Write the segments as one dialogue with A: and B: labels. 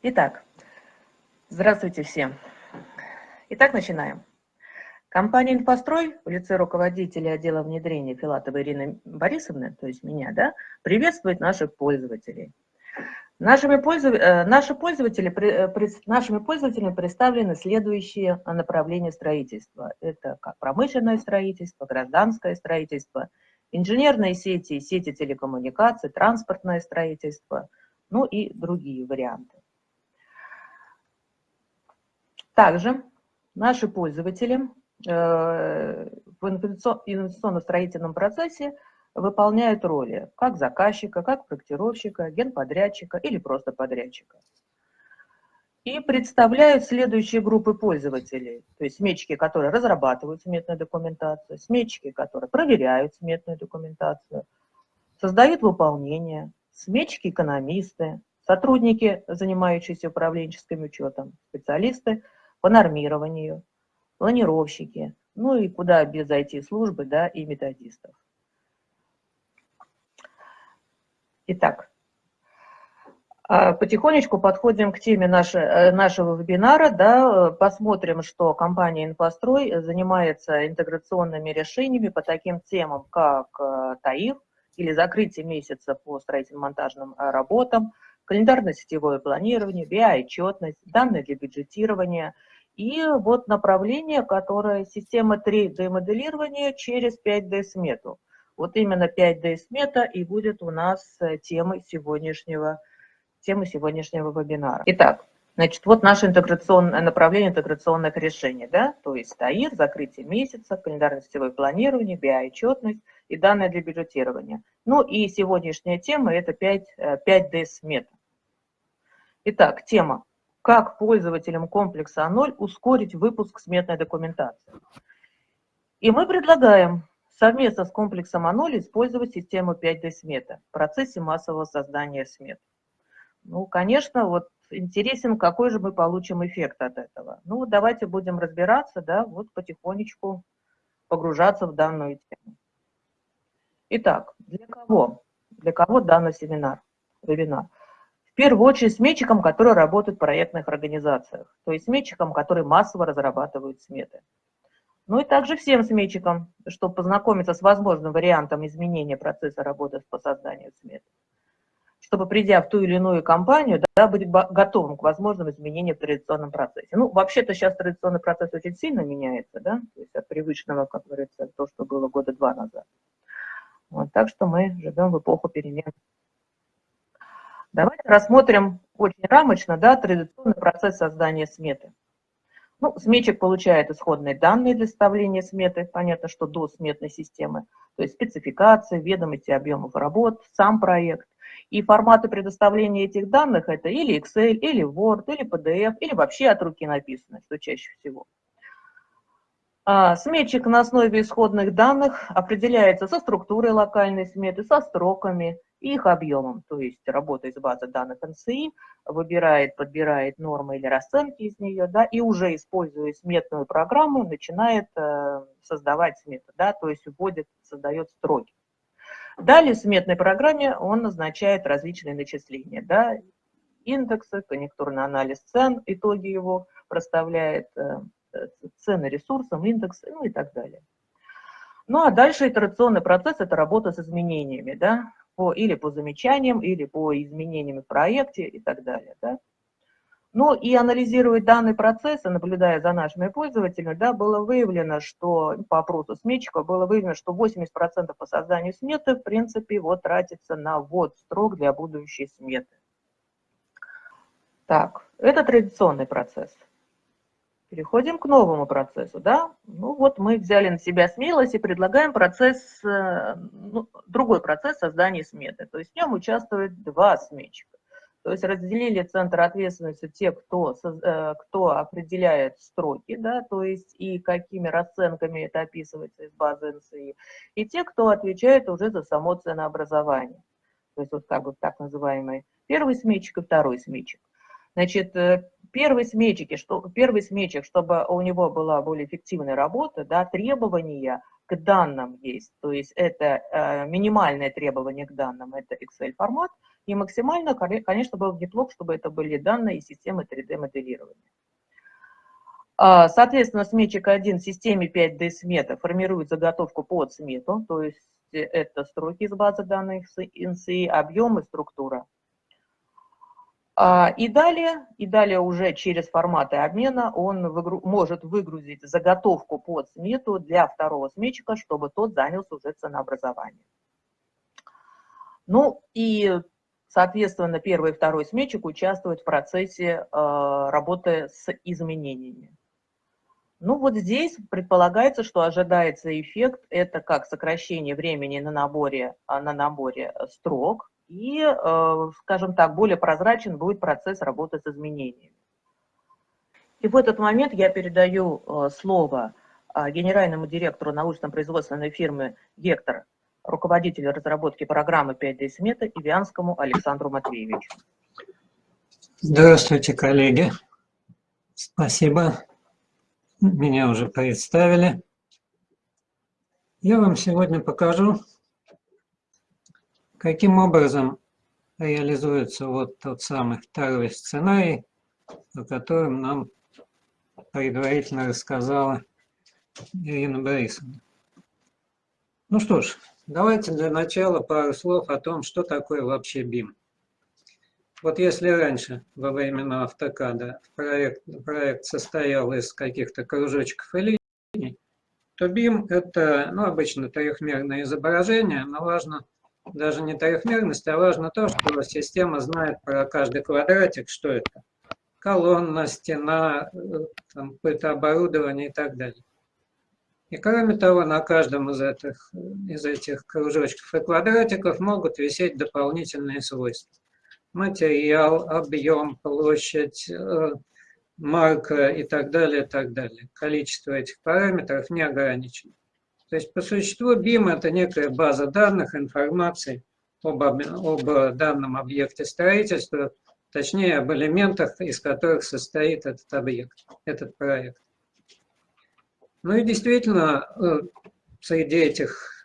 A: Итак, здравствуйте всем. Итак, начинаем. Компания «Инфострой» в лице руководителя отдела внедрения Филатовой Ирины Борисовны, то есть меня, да, приветствует наших пользователей. Нашими, пользов... Э, наши пользователи, э, нашими пользователями представлены следующие направления строительства. Это как промышленное строительство, гражданское строительство, инженерные сети, сети телекоммуникаций, транспортное строительство, ну и другие варианты. Также наши пользователи э, в инвестиционно-строительном процессе выполняют роли как заказчика, как проектировщика, генподрядчика или просто подрядчика. И представляют следующие группы пользователей. То есть сметчики, которые разрабатывают сметную документацию, сметчики, которые проверяют сметную документацию, создают выполнение, сметчики-экономисты, сотрудники, занимающиеся управленческим учетом, специалисты – по нормированию, планировщики, ну и куда без IT-службы, да, и методистов. Итак, а, потихонечку подходим к теме нашей, э, нашего вебинара, да, посмотрим, что компания «Инфострой» занимается интеграционными решениями по таким темам, как э, ТАИФ или закрытие месяца по строительно-монтажным э, работам, календарно-сетевое планирование, BI-отчетность, данные для бюджетирования и вот направление, которое система 3D-моделирования через 5D-смету. Вот именно 5D-смета и будет у нас э, темой сегодняшнего, темой сегодняшнего вебинара. Итак, Значит, вот наше интеграционное направление интеграционных решений, да, то есть ТАИР, закрытие месяца, календарно-сетевое планирование, BI-отчетность и данные для бюджетирования. Ну и сегодняшняя тема – это 5, 5D-смета. Итак, тема как пользователям комплекса А0 ускорить выпуск сметной документации. И мы предлагаем совместно с комплексом А0 использовать систему 5D смета в процессе массового создания смет. Ну, конечно, вот интересен, какой же мы получим эффект от этого. Ну, давайте будем разбираться, да, вот потихонечку погружаться в данную тему. Итак, для кого? Для кого данный семинар, вебинар? Первую очередь сметчикам, которые работают в проектных организациях, то есть сметчикам, которые массово разрабатывают сметы. Ну и также всем сметчикам, чтобы познакомиться с возможным вариантом изменения процесса работы по созданию сметы, чтобы, придя в ту или иную компанию, да, быть готовым к возможным изменениям в традиционном процессе. Ну, вообще-то сейчас традиционный процесс очень сильно меняется, да, то есть от привычного, как говорится, то, что было года два назад. Вот, так что мы живем в эпоху перемен. Давайте рассмотрим очень рамочно да, традиционный процесс создания сметы. Ну, сметчик получает исходные данные для составления сметы, понятно, что до сметной системы, то есть спецификация, ведомости объемов работ, сам проект. И форматы предоставления этих данных это или Excel, или Word, или PDF, или вообще от руки написано, что чаще всего. А, сметчик на основе исходных данных определяется со структурой локальной сметы, со строками, их объемом, то есть работа из базы данных НСИ, выбирает, подбирает нормы или расценки из нее, да, и уже используя сметную программу, начинает э, создавать смету, да, то есть вводит, создает строки. Далее в сметной программе он назначает различные начисления, да, индексы, конъюнктурный анализ цен, итоги его проставляет, э, цены ресурсам, индексы, ну и так далее. Ну а дальше итерационный процесс – это работа с изменениями, да, по, или по замечаниям, или по изменениям в проекте и так далее. Да? Ну и анализируя данный процесс, наблюдая за нашими пользователями, да, было выявлено, что по опросу сметчика было выявлено, что 80% по созданию сметы, в принципе, вот тратится на ввод строк для будущей сметы. Так, это традиционный процесс. Переходим к новому процессу, да? Ну вот мы взяли на себя смелость и предлагаем процесс, э, ну, другой процесс создания сметы. То есть в нем участвуют два сметчика. То есть разделили центр ответственности те, кто, э, кто определяет строки, да, то есть и какими расценками это описывается из базы НСИ, и те, кто отвечает уже за само ценообразование. То есть вот как бы так называемый первый сметчик и второй сметчик. Значит, э, первый сметчик, что, первый сметчик, чтобы у него была более эффективная работа, да, требования к данным есть. То есть это э, минимальное требование к данным, это Excel формат, И максимально, конечно, было бы неплохо, чтобы это были данные из системы 3D-моделирования. А, соответственно, сметчик 1 в системе 5D смета формирует заготовку под смету, то есть это строки из базы данных INSI, объем и структура. А, и далее, и далее уже через форматы обмена он выгру, может выгрузить заготовку под смету для второго сметчика, чтобы тот занялся уже ценообразованием. Ну и, соответственно, первый и второй сметчик участвуют в процессе э, работы с изменениями. Ну вот здесь предполагается, что ожидается эффект, это как сокращение времени на наборе, а, на наборе строк, и, э, скажем так, более прозрачен будет процесс работы с изменениями. И в этот момент я передаю э, слово а, генеральному директору научно-производственной фирмы «Гектор», руководителю разработки программы 5D смета Ивианскому Александру Матвеевичу.
B: Здравствуйте, коллеги. Спасибо меня уже представили. Я вам сегодня покажу, каким образом реализуется вот тот самый второй сценарий, о котором нам предварительно рассказала Ирина Борисовна. Ну что ж, давайте для начала пару слов о том, что такое вообще BIM. Вот если раньше, во времена автокада, проект, проект состоял из каких-то кружочков и линий, то BIM – это ну, обычно трехмерное изображение, но важно даже не трехмерность, а важно то, что система знает про каждый квадратик, что это. Колонна, стена, какое-то оборудование и так далее. И кроме того, на каждом из этих, из этих кружочков и квадратиков могут висеть дополнительные свойства материал, объем, площадь, э, марка и так далее, и так далее. Количество этих параметров не ограничено. То есть по существу BIM – это некая база данных, информации об, об данном объекте строительства, точнее об элементах, из которых состоит этот объект, этот проект. Ну и действительно, э, среди этих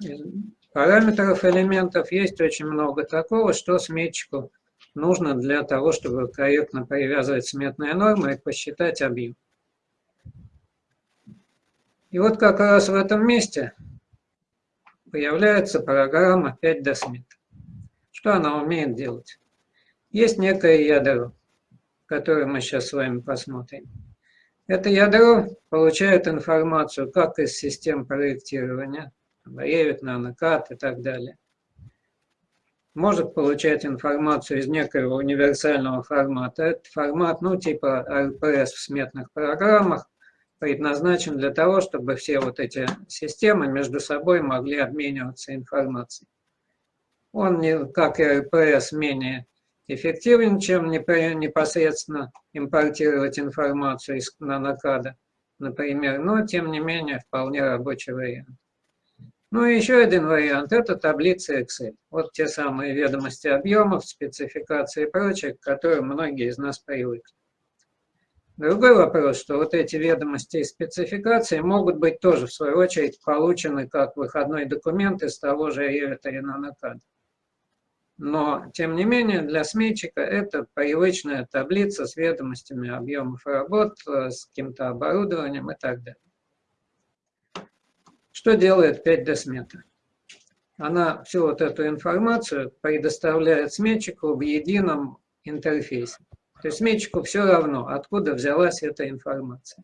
B: параметров элементов есть очень много такого, что сметчику нужно для того, чтобы корректно привязывать сметные нормы и посчитать объем. И вот как раз в этом месте появляется программа 5D Smith. Что она умеет делать? Есть некое ядро, которое мы сейчас с вами посмотрим. Это ядро получает информацию как из систем проектирования, Revit, NanoCAD и так далее, может получать информацию из некоего универсального формата. Этот формат, ну, типа RPS в сметных программах, предназначен для того, чтобы все вот эти системы между собой могли обмениваться информацией. Он, как и RPS, менее эффективен, чем непосредственно импортировать информацию из нанокада, например, но, тем не менее, вполне рабочий вариант. Ну и еще один вариант – это таблица Excel. Вот те самые ведомости объемов, спецификации и прочее, к которым многие из нас привыкли. Другой вопрос, что вот эти ведомости и спецификации могут быть тоже, в свою очередь, получены как выходной документ из того же Revit или NanoCAD. Но, тем не менее, для сметчика это привычная таблица с ведомостями объемов работ, с каким-то оборудованием и так далее. Что делает 5D смета? Она всю вот эту информацию предоставляет сметчику в едином интерфейсе. То есть сметчику все равно, откуда взялась эта информация.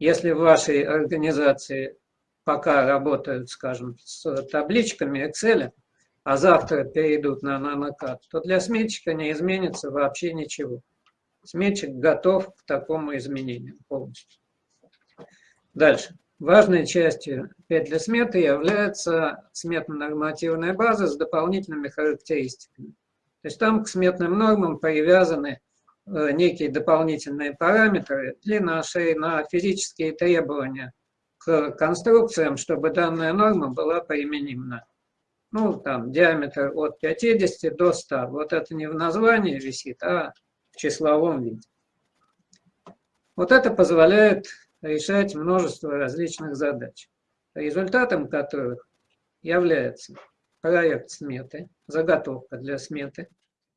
B: Если в вашей организации пока работают, скажем, с табличками Excel, а завтра перейдут на NanoCAD, то для сметчика не изменится вообще ничего. Сметчик готов к такому изменению полностью. Дальше. Важной частью 5 для сметы является сметно-нормативная база с дополнительными характеристиками. То есть там к сметным нормам привязаны некие дополнительные параметры, длина, ширина, физические требования к конструкциям, чтобы данная норма была применима. Ну, там, диаметр от 50 до 100. Вот это не в названии висит, а в числовом виде. Вот это позволяет решать множество различных задач, результатом которых является проект сметы, заготовка для сметы,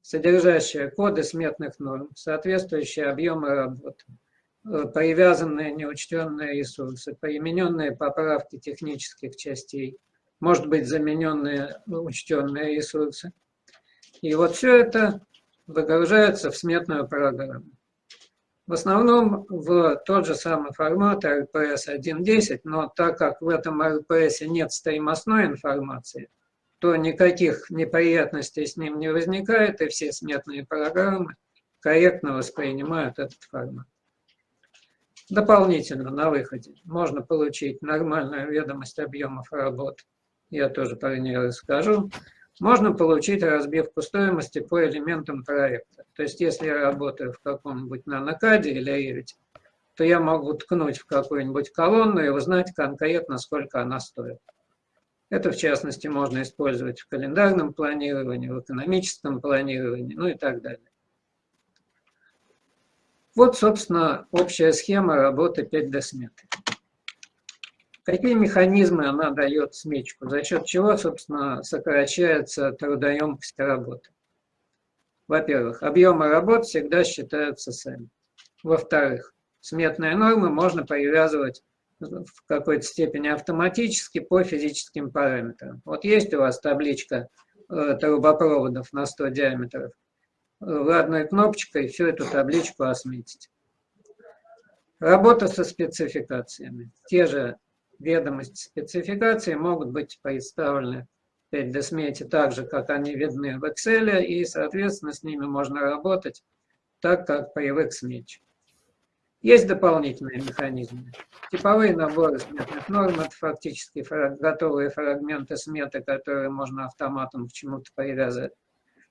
B: содержащая коды сметных норм, соответствующие объемы работ, э, привязанные неучтенные ресурсы, примененные поправки технических частей, может быть, замененные учтенные ресурсы. И вот все это выгружается в сметную программу. В основном в тот же самый формат RPS 1.10, но так как в этом RPS нет стоимостной информации, то никаких неприятностей с ним не возникает, и все сметные программы корректно воспринимают этот формат. Дополнительно на выходе можно получить нормальную ведомость объемов работ, я тоже про нее расскажу, можно получить разбивку стоимости по элементам проекта. То есть, если я работаю в каком-нибудь нанокаде или Revit, то я могу ткнуть в какую-нибудь колонну и узнать конкретно, сколько она стоит. Это, в частности, можно использовать в календарном планировании, в экономическом планировании, ну и так далее. Вот, собственно, общая схема работы 5D сметы. Какие механизмы она дает сметчику, за счет чего, собственно, сокращается трудоемкость работы? Во-первых, объемы работ всегда считаются сами. Во-вторых, сметные нормы можно привязывать в какой-то степени автоматически по физическим параметрам. Вот есть у вас табличка э, трубопроводов на 100 диаметров. Вы одной кнопочкой всю эту табличку осметите. Работа со спецификациями. Те же ведомости спецификации могут быть представлены в 5D так же, как они видны в Excel, и, соответственно, с ними можно работать так, как привык SMETch. Есть дополнительные механизмы. Типовые наборы сметных норм – это фактически готовые фрагменты сметы, которые можно автоматом к чему-то привязать.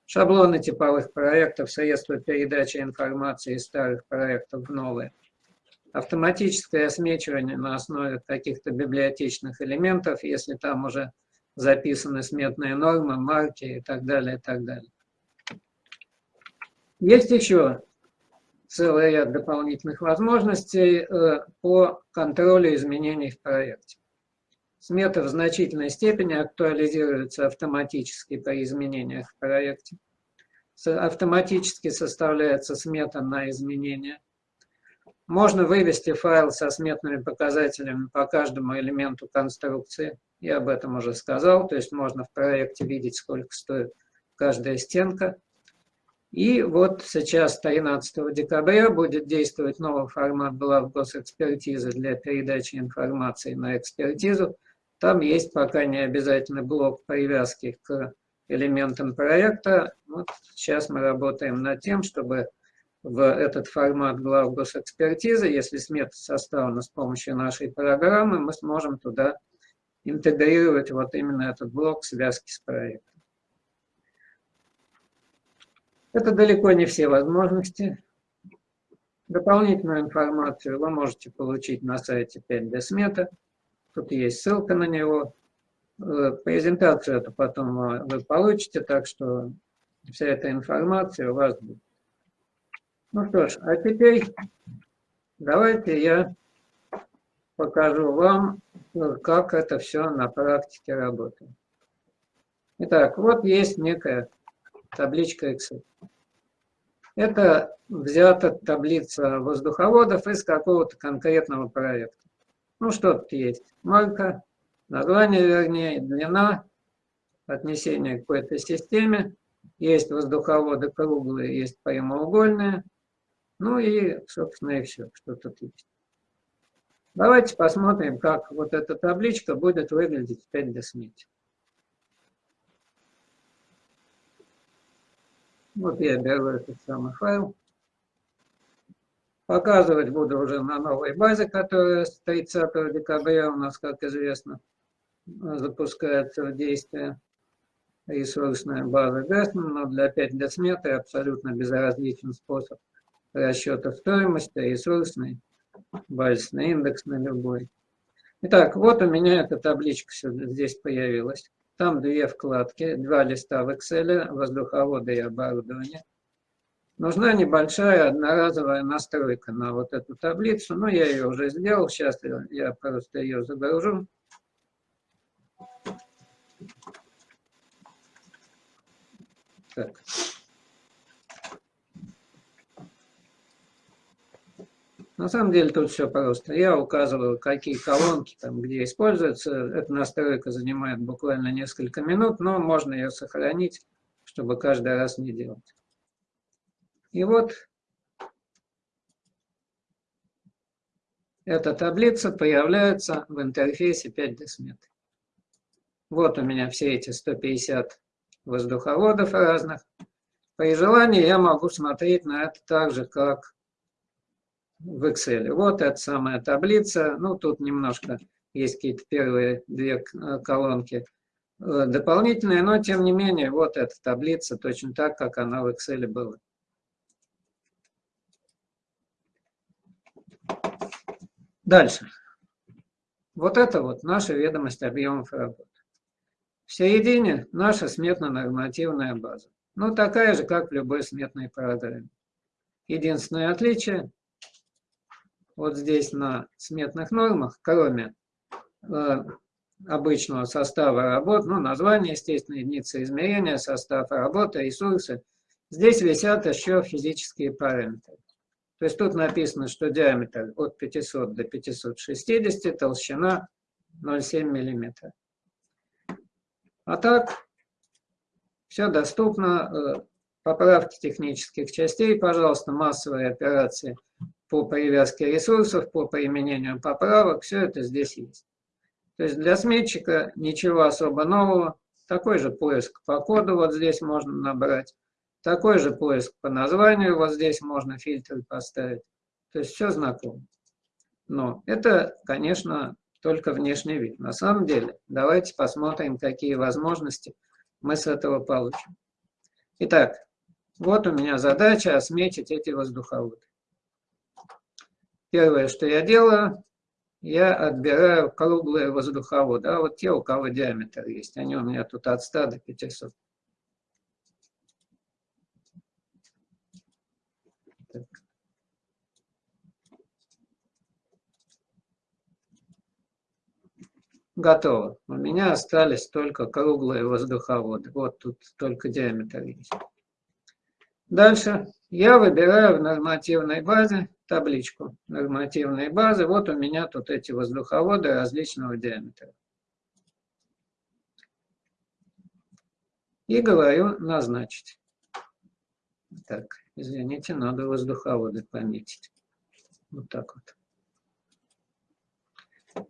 B: Шаблоны типовых проектов, средства передачи информации из старых проектов в новые – автоматическое осмечивание на основе каких-то библиотечных элементов, если там уже записаны сметные нормы, марки и так далее, и так далее. Есть еще целый ряд дополнительных возможностей э, по контролю изменений в проекте. Смета в значительной степени актуализируется автоматически при изменениях в проекте. Автоматически составляется смета на изменения. Можно вывести файл со сметными показателями по каждому элементу конструкции. Я об этом уже сказал. То есть можно в проекте видеть, сколько стоит каждая стенка. И вот сейчас, 13 декабря, будет действовать новый формат глав госэкспертизы для передачи информации на экспертизу. Там есть пока не обязательный блок привязки к элементам проекта. Вот сейчас мы работаем над тем, чтобы в этот формат глав госэкспертизы, если смета составлена с помощью нашей программы, мы сможем туда интегрировать вот именно этот блок связки с проектом. Это далеко не все возможности. Дополнительную информацию вы можете получить на сайте 5D Смета. Тут есть ссылка на него. Э, презентацию эту потом вы получите, так что вся эта информация у вас будет. Ну что ж, а теперь давайте я покажу вам, как это все на практике работает. Итак, вот есть некая табличка Excel. Это взята таблица воздуховодов из какого-то конкретного проекта. Ну, что тут есть? Марка, название, вернее, длина, отнесение к какой-то системе. Есть воздуховоды круглые, есть прямоугольные. Ну и, собственно, и все, что тут есть. Давайте посмотрим, как вот эта табличка будет выглядеть в 5D Вот я беру этот самый файл. Показывать буду уже на новой базе, которая с 30 декабря у нас, как известно, запускается в действие. Ресурсная база Gassman, но для 5D Smith абсолютно безразличен способ расчета стоимости, ресурсный, базисный индекс на любой. Итак, вот у меня эта табличка здесь появилась. Там две вкладки, два листа в Excel, воздуховоды и оборудование. Нужна небольшая одноразовая настройка на вот эту таблицу. Но я ее уже сделал, сейчас я просто ее загружу. Так. На самом деле тут все просто. Я указываю, какие колонки там где используются. Эта настройка занимает буквально несколько минут, но можно ее сохранить, чтобы каждый раз не делать. И вот эта таблица появляется в интерфейсе 5D Smith. Вот у меня все эти 150 воздуховодов разных. При желании я могу смотреть на это так же, как в Excel. Вот эта самая таблица. Ну, тут немножко есть какие-то первые две э, колонки э, дополнительные, но тем не менее, вот эта таблица точно так, как она в Excel была. Дальше. Вот это вот наша ведомость объемов работы. В середине наша сметно-нормативная база. Ну, такая же, как в любой сметной программе. Единственное отличие, вот здесь на сметных нормах, кроме э, обычного состава работ, ну, название, естественно, единицы измерения, состав работы, ресурсы, здесь висят еще физические параметры. То есть тут написано, что диаметр от 500 до 560, толщина 0,7 мм. А так, все доступно. Э, поправки технических частей, пожалуйста, массовые операции по привязке ресурсов, по применению поправок, все это здесь есть. То есть для сметчика ничего особо нового. Такой же поиск по коду вот здесь можно набрать. Такой же поиск по названию вот здесь можно фильтр поставить. То есть все знакомо. Но это, конечно, только внешний вид. На самом деле, давайте посмотрим, какие возможности мы с этого получим. Итак, вот у меня задача осметить эти воздуховоды. Первое, что я делаю, я отбираю круглые воздуховоды. А вот те, у кого диаметр есть, они у меня тут от 100 до 500. Готово. У меня остались только круглые воздуховоды. Вот тут только диаметр есть. Дальше я выбираю в нормативной базе табличку нормативной базы. Вот у меня тут эти воздуховоды различного диаметра. И говорю назначить. Так, извините, надо воздуховоды пометить. Вот так вот.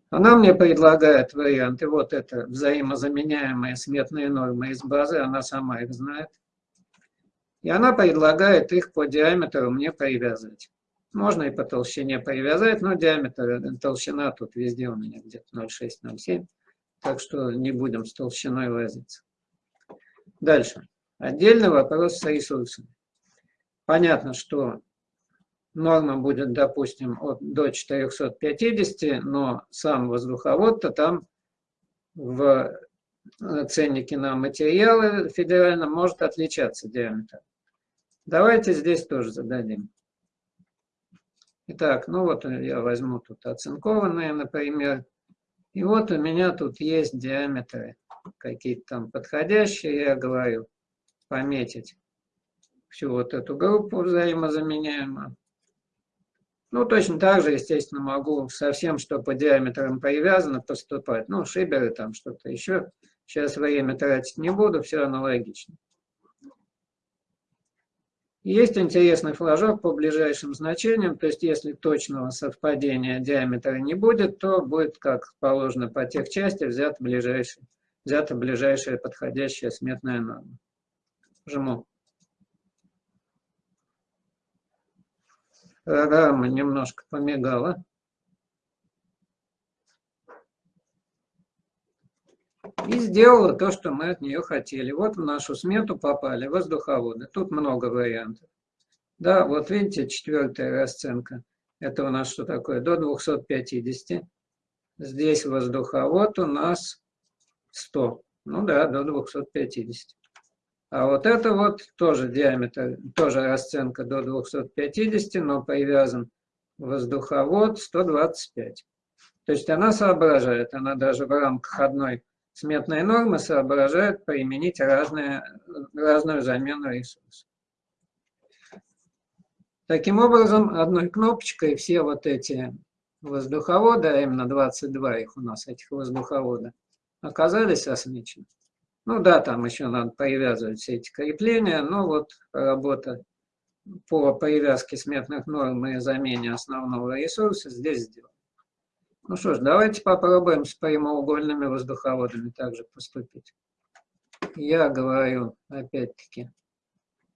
B: Она мне предлагает варианты. Вот это взаимозаменяемые сметные нормы из базы, она сама их знает. И она предлагает их по диаметру мне привязывать. Можно и по толщине привязать, но диаметр, толщина тут везде у меня где-то 0,6-0,7. Так что не будем с толщиной возиться. Дальше. Отдельный вопрос с ресурсами. Понятно, что норма будет, допустим, от, до 450, но сам воздуховод-то там в э, ценнике на материалы федеральном может отличаться диаметр. Давайте здесь тоже зададим. Итак, ну вот я возьму тут оцинкованные, например. И вот у меня тут есть диаметры какие-то там подходящие, я говорю, пометить всю вот эту группу взаимозаменяемую. Ну, точно так же, естественно, могу совсем, что по диаметрам привязано, поступать. Ну, шиберы там что-то еще. Сейчас время тратить не буду, все аналогично. Есть интересный флажок по ближайшим значениям, то есть если точного совпадения диаметра не будет, то будет, как положено по тех части, взята ближайшая, взята ближайшая подходящая сметная норма. Жму. программа немножко помигала. И сделала то, что мы от нее хотели. Вот в нашу смету попали воздуховоды. Тут много вариантов. Да, вот видите, четвертая расценка. Это у нас что такое? До 250. Здесь воздуховод у нас 100. Ну да, до 250. А вот это вот тоже диаметр, тоже расценка до 250, но привязан воздуховод 125. То есть она соображает, она даже в рамках одной сметной нормы соображает применить разные, разную замену ресурсов. Таким образом, одной кнопочкой все вот эти воздуховоды, а именно 22 их у нас, этих воздуховода, оказались осмечены. Ну да, там еще надо привязывать все эти крепления, но вот работа по привязке сметных норм и замене основного ресурса здесь сделана. Ну что ж, давайте попробуем с прямоугольными воздуховодами также поступить. Я говорю, опять-таки,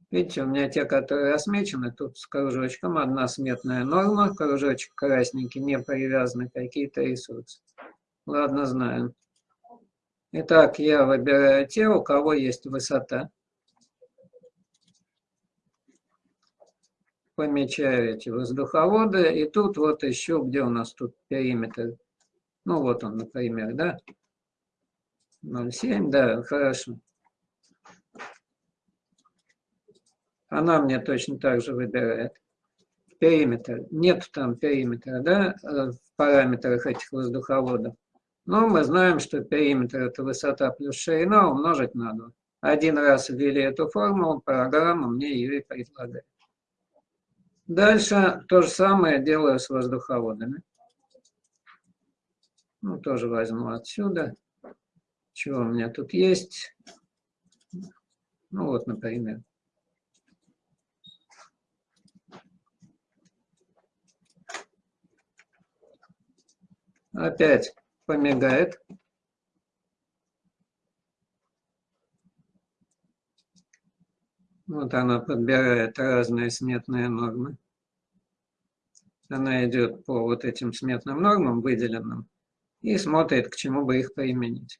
B: видите, у меня те, которые осмечены, тут с кружочком одна сметная норма, кружочек красненький, не привязаны какие-то ресурсы. Ладно, знаем. Итак, я выбираю те, у кого есть высота. Помечаю эти воздуховоды. И тут вот еще, где у нас тут периметр. Ну вот он, например, да? 0,7, да, хорошо. Она мне точно так же выбирает. Периметр. Нет там периметра, да, в параметрах этих воздуховодов. Но мы знаем, что периметр – это высота плюс ширина умножить на 2. Один раз ввели эту формулу, программа мне ее и предлагает. Дальше то же самое делаю с воздуховодами. Ну, тоже возьму отсюда. Чего у меня тут есть? Ну, вот, например. Опять помигает. Вот она подбирает разные сметные нормы. Она идет по вот этим сметным нормам выделенным и смотрит, к чему бы их применить.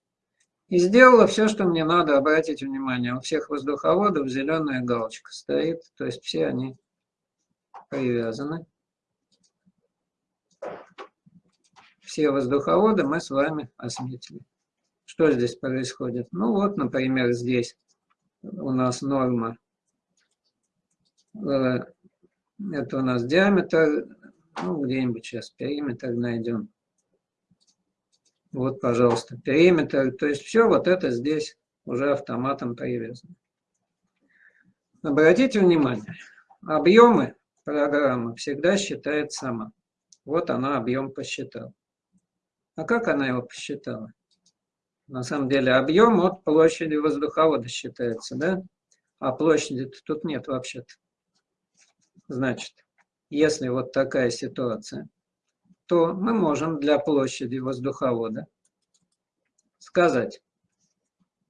B: И сделала все, что мне надо обратить внимание. У всех воздуховодов зеленая галочка стоит, то есть все они привязаны. все воздуховоды мы с вами осветили. Что здесь происходит? Ну вот, например, здесь у нас норма. Э, это у нас диаметр, ну где-нибудь сейчас периметр найдем. Вот, пожалуйста, периметр. То есть все вот это здесь уже автоматом привязано. Обратите внимание, объемы программа всегда считает сама. Вот она объем посчитала. А как она его посчитала? На самом деле объем от площади воздуховода считается, да? А площади тут нет вообще-то. Значит, если вот такая ситуация, то мы можем для площади воздуховода сказать,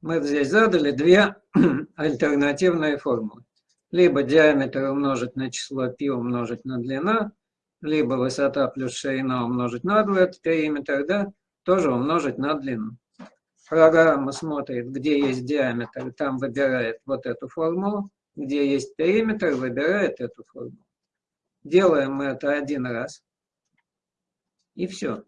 B: мы здесь задали две альтернативные формулы. Либо диаметр умножить на число π умножить на длина, либо высота плюс ширина умножить на 2, это периметр, да, тоже умножить на длину. Программа смотрит, где есть диаметр, там выбирает вот эту формулу, где есть периметр, выбирает эту формулу. Делаем мы это один раз, и все.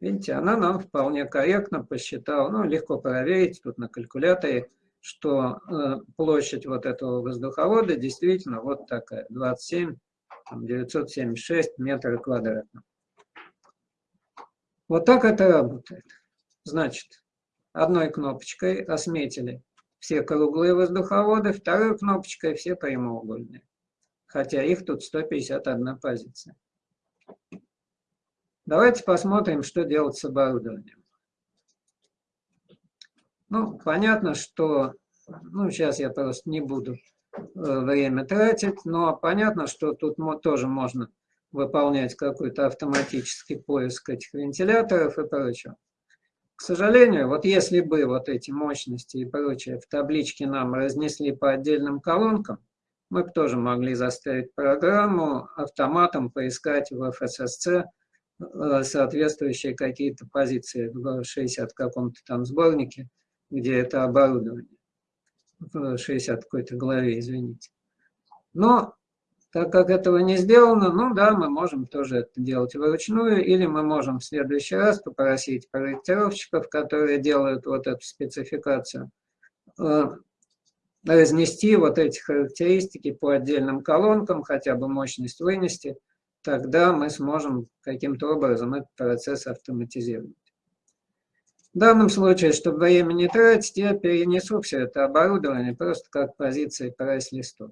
B: Видите, она нам вполне корректно посчитала, ну, легко проверить тут на калькуляторе, что э, площадь вот этого воздуховода действительно вот такая, 27 976 метров квадратных. Вот так это работает. Значит, одной кнопочкой осметили все круглые воздуховоды, второй кнопочкой все прямоугольные. Хотя их тут 151 позиция. Давайте посмотрим, что делать с оборудованием. Ну, понятно, что... Ну, сейчас я просто не буду Э, время тратить, но понятно, что тут тоже можно выполнять какой-то автоматический поиск этих вентиляторов и прочего. К сожалению, вот если бы вот эти мощности и прочее в табличке нам разнесли по отдельным колонкам, мы бы тоже могли заставить программу автоматом поискать в FSSC э, соответствующие какие-то позиции в 60 каком-то там сборнике, где это оборудование в 60 какой-то главе, извините. Но так как этого не сделано, ну да, мы можем тоже это делать вручную, или мы можем в следующий раз попросить проектировщиков, которые делают вот эту спецификацию, э, разнести вот эти характеристики по отдельным колонкам, хотя бы мощность вынести, тогда мы сможем каким-то образом этот процесс автоматизировать. В данном случае, чтобы время не тратить, я перенесу все это оборудование просто как позиции прайс-листов.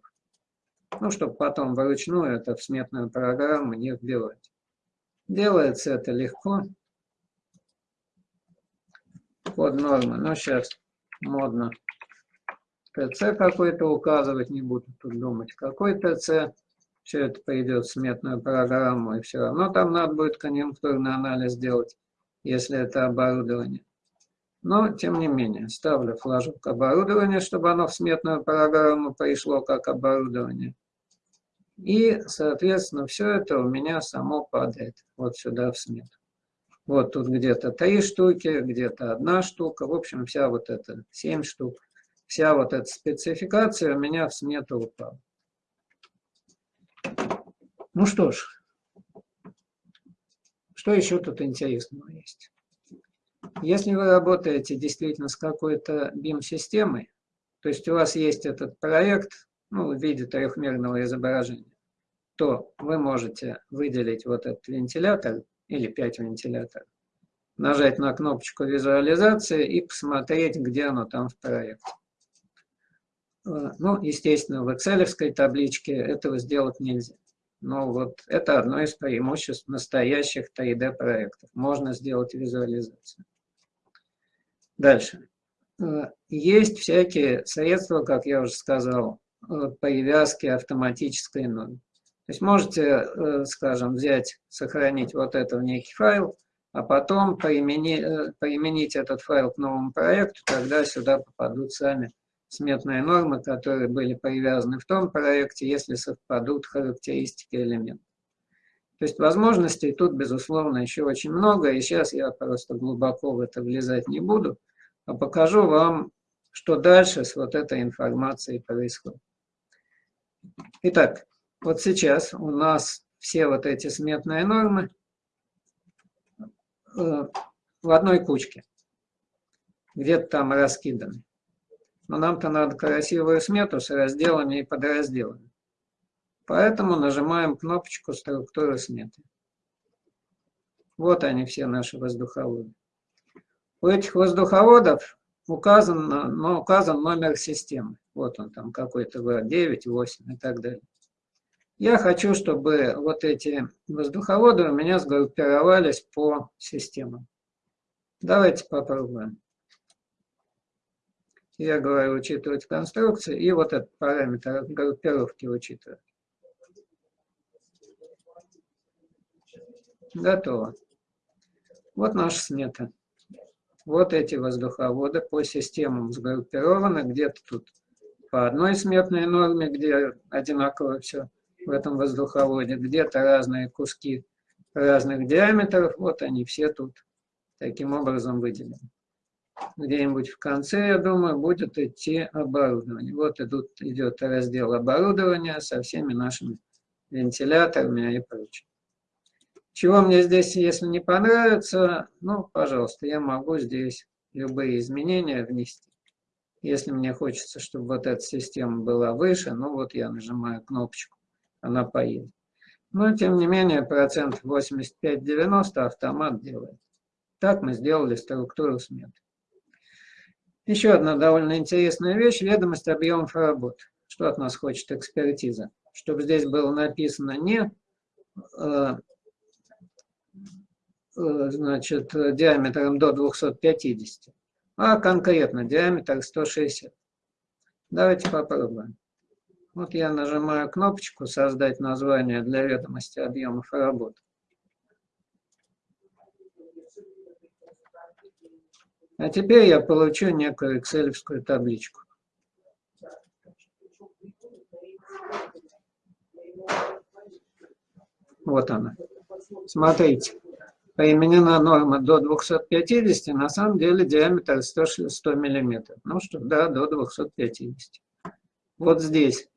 B: Ну, чтобы потом вручную это в сметную программу не вбивать. Делается это легко. Под нормы. Но сейчас модно ТЦ какой-то указывать, не буду тут думать, какой ТЦ. Все это пойдет в сметную программу, и все равно там надо будет конъюнктурный анализ делать, если это оборудование. Но, тем не менее, ставлю флажок оборудования, чтобы оно в сметную программу пришло как оборудование. И, соответственно, все это у меня само падает вот сюда в смету. Вот тут где-то три штуки, где-то одна штука. В общем, вся вот эта семь штук. Вся вот эта спецификация у меня в смету упала. Ну что ж, что еще тут интересного есть? Если вы работаете действительно с какой-то BIM-системой, то есть у вас есть этот проект, ну, в виде трехмерного изображения, то вы можете выделить вот этот вентилятор или 5 вентиляторов, нажать на кнопочку визуализации и посмотреть, где оно там в проекте. Э, ну, естественно, в Excel табличке этого сделать нельзя. Но вот это одно из преимуществ настоящих 3D проектов. Можно сделать визуализацию. Дальше. Э, есть всякие средства, как я уже сказал, привязки автоматической ноль. То есть можете, э, скажем, взять, сохранить вот это в некий файл, а потом применить, применить этот файл к новому проекту, тогда сюда попадут сами сметные нормы, которые были привязаны в том проекте, если совпадут характеристики элементов. То есть возможностей тут, безусловно, еще очень много, и сейчас я просто глубоко в это влезать не буду, а покажу вам, что дальше с вот этой информацией происходит. Итак, вот сейчас у нас все вот эти сметные нормы э, в одной кучке, где-то там раскиданы. Но нам-то надо красивую смету с разделами и подразделами. Поэтому нажимаем кнопочку «Структура сметы». Вот они все наши воздуховоды. У этих воздуховодов указан, ну, указан номер системы. Вот он там какой-то В9, 8 и так далее. Я хочу, чтобы вот эти воздуховоды у меня сгруппировались по системам. Давайте попробуем. Я говорю учитывать конструкции и вот этот параметр группировки учитывать. Готово. Вот наша смета. Вот эти воздуховоды по системам сгруппированы. Где-то тут по одной сметной норме, где одинаково все в этом воздуховоде. Где-то разные куски разных диаметров. Вот они все тут таким образом выделены. Где-нибудь в конце, я думаю, будет идти оборудование. Вот идут, идет раздел оборудования со всеми нашими вентиляторами и прочим. Чего мне здесь, если не понравится, ну, пожалуйста, я могу здесь любые изменения внести. Если мне хочется, чтобы вот эта система была выше, ну вот я нажимаю кнопочку, она поедет. Но, тем не менее, процент 85-90 автомат делает. Так мы сделали структуру сметы. Еще одна довольно интересная вещь – ведомость объемов работ. Что от нас хочет экспертиза? Чтобы здесь было написано не э, значит, диаметром до 250, а конкретно диаметр 160. Давайте попробуем. Вот я нажимаю кнопочку «Создать название для ведомости объемов работ». А теперь я получу некую excel табличку. Вот она. Смотрите применена норма до 250, на самом деле диаметр 100, 100 мм. Ну что, да, до 250. Вот здесь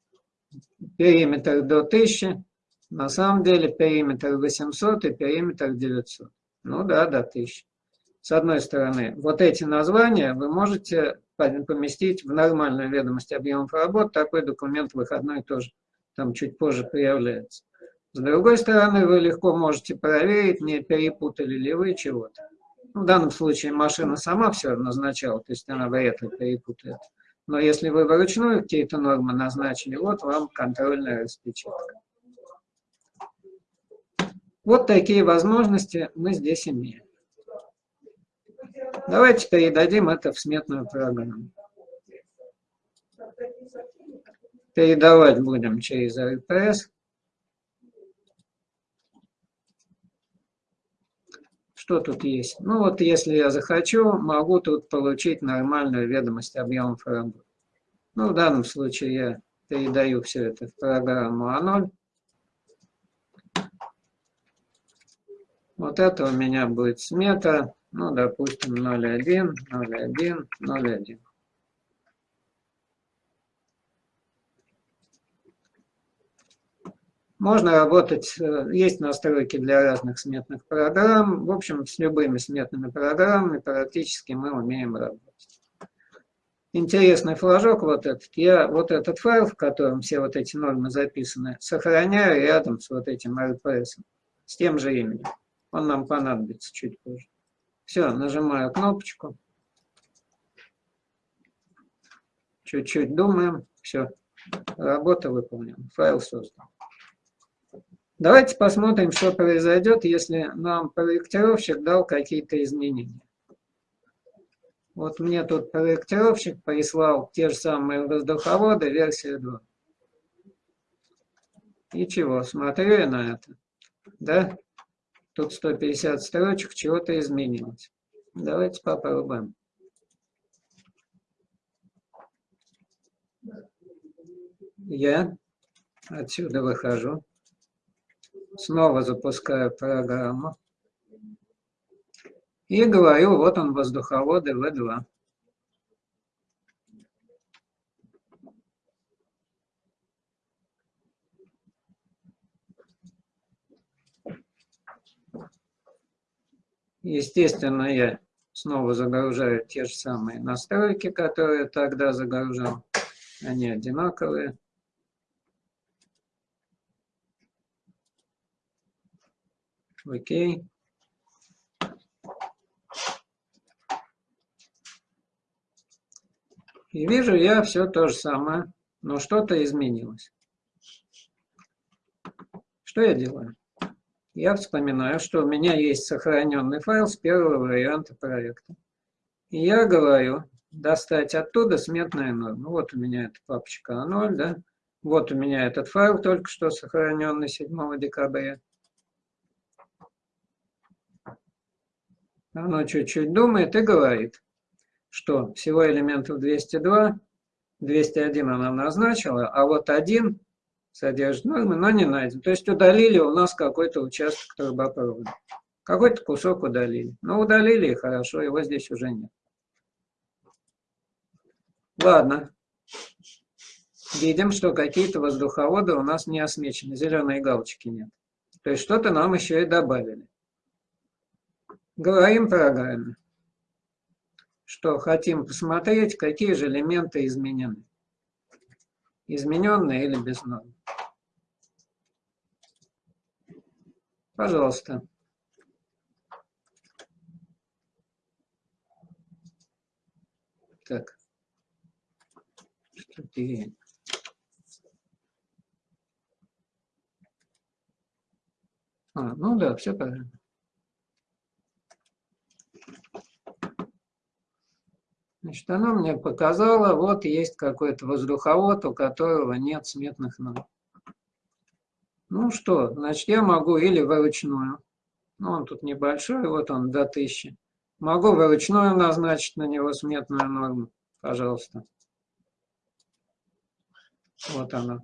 B: периметр до 1000, на самом деле периметр 800 и периметр 900. Ну да, до 1000. С одной стороны, вот эти названия вы можете поместить в нормальную ведомость объемов работ. Такой документ выходной тоже там чуть позже появляется. С другой стороны, вы легко можете проверить, не перепутали ли вы чего-то. В данном случае машина сама все назначала, то есть она вряд ли перепутает. Но если вы вручную какие-то нормы назначили, вот вам контрольная распечатка. Вот такие возможности мы здесь имеем. Давайте передадим это в сметную программу. Передавать будем через РПС. Что тут есть? Ну вот если я захочу, могу тут получить нормальную ведомость объемов работы. Ну в данном случае я передаю все это в программу А0. Вот это у меня будет смета, ну допустим 0,1, 0,1, 0,1. Можно работать, э, есть настройки для разных сметных программ. В общем, с любыми сметными программами практически мы умеем работать. Интересный флажок вот этот. Я вот этот файл, в котором все вот эти нормы записаны, сохраняю рядом с вот этим RPS, с тем же именем. Он нам понадобится чуть позже. Все, нажимаю кнопочку. Чуть-чуть думаем. Все, работа выполнена. Файл создан. Давайте посмотрим, что произойдет, если нам проектировщик дал какие-то изменения. Вот мне тут проектировщик прислал те же самые воздуховоды, версия 2. И чего, смотрю я на это. Да? Тут 150 строчек, чего-то изменилось. Давайте попробуем. Я отсюда выхожу. Снова запускаю программу. И говорю, вот он, воздуховоды В2. Естественно, я снова загружаю те же самые настройки, которые тогда загружал. Они одинаковые. Окей. И вижу я все то же самое, но что-то изменилось. Что я делаю? Я вспоминаю, что у меня есть сохраненный файл с первого варианта проекта. И я говорю, достать оттуда сметная норма. Вот у меня эта папочка А0, да? Вот у меня этот файл только что сохраненный 7 декабря. Оно чуть-чуть думает и говорит, что всего элементов 202, 201 она назначила, а вот один содержит нормы, но не найден. То есть удалили у нас какой-то участок трубопровода. Какой-то кусок удалили. Но удалили и хорошо, его здесь уже нет. Ладно. Видим, что какие-то воздуховоды у нас не осмечены, зеленые галочки нет. То есть что-то нам еще и добавили. Говорим программе, что хотим посмотреть, какие же элементы изменены. Измененные или без норм. Пожалуйста. Так. Стратегия. А, ну да, все правильно. Значит, она мне показала, вот есть какой-то воздуховод, у которого нет сметных норм. Ну что, значит, я могу или вручную, ну он тут небольшой, вот он до 1000. Могу вручную назначить на него сметную норму, пожалуйста. Вот она.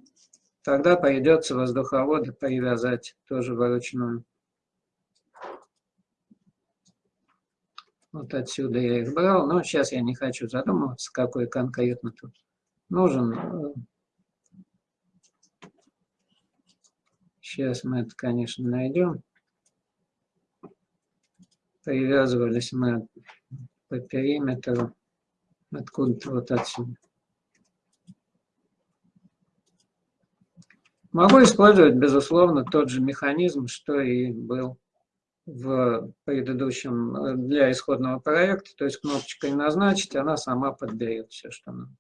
B: Тогда придется воздуховоды привязать тоже вручную. Вот отсюда я их брал, но сейчас я не хочу задумываться, какой конкретно тут нужен. Сейчас мы это, конечно, найдем. Привязывались мы по периметру откуда-то вот отсюда. Могу использовать, безусловно, тот же механизм, что и был в предыдущем э, для исходного проекта, то есть кнопочкой назначить, она сама подберет все, что надо.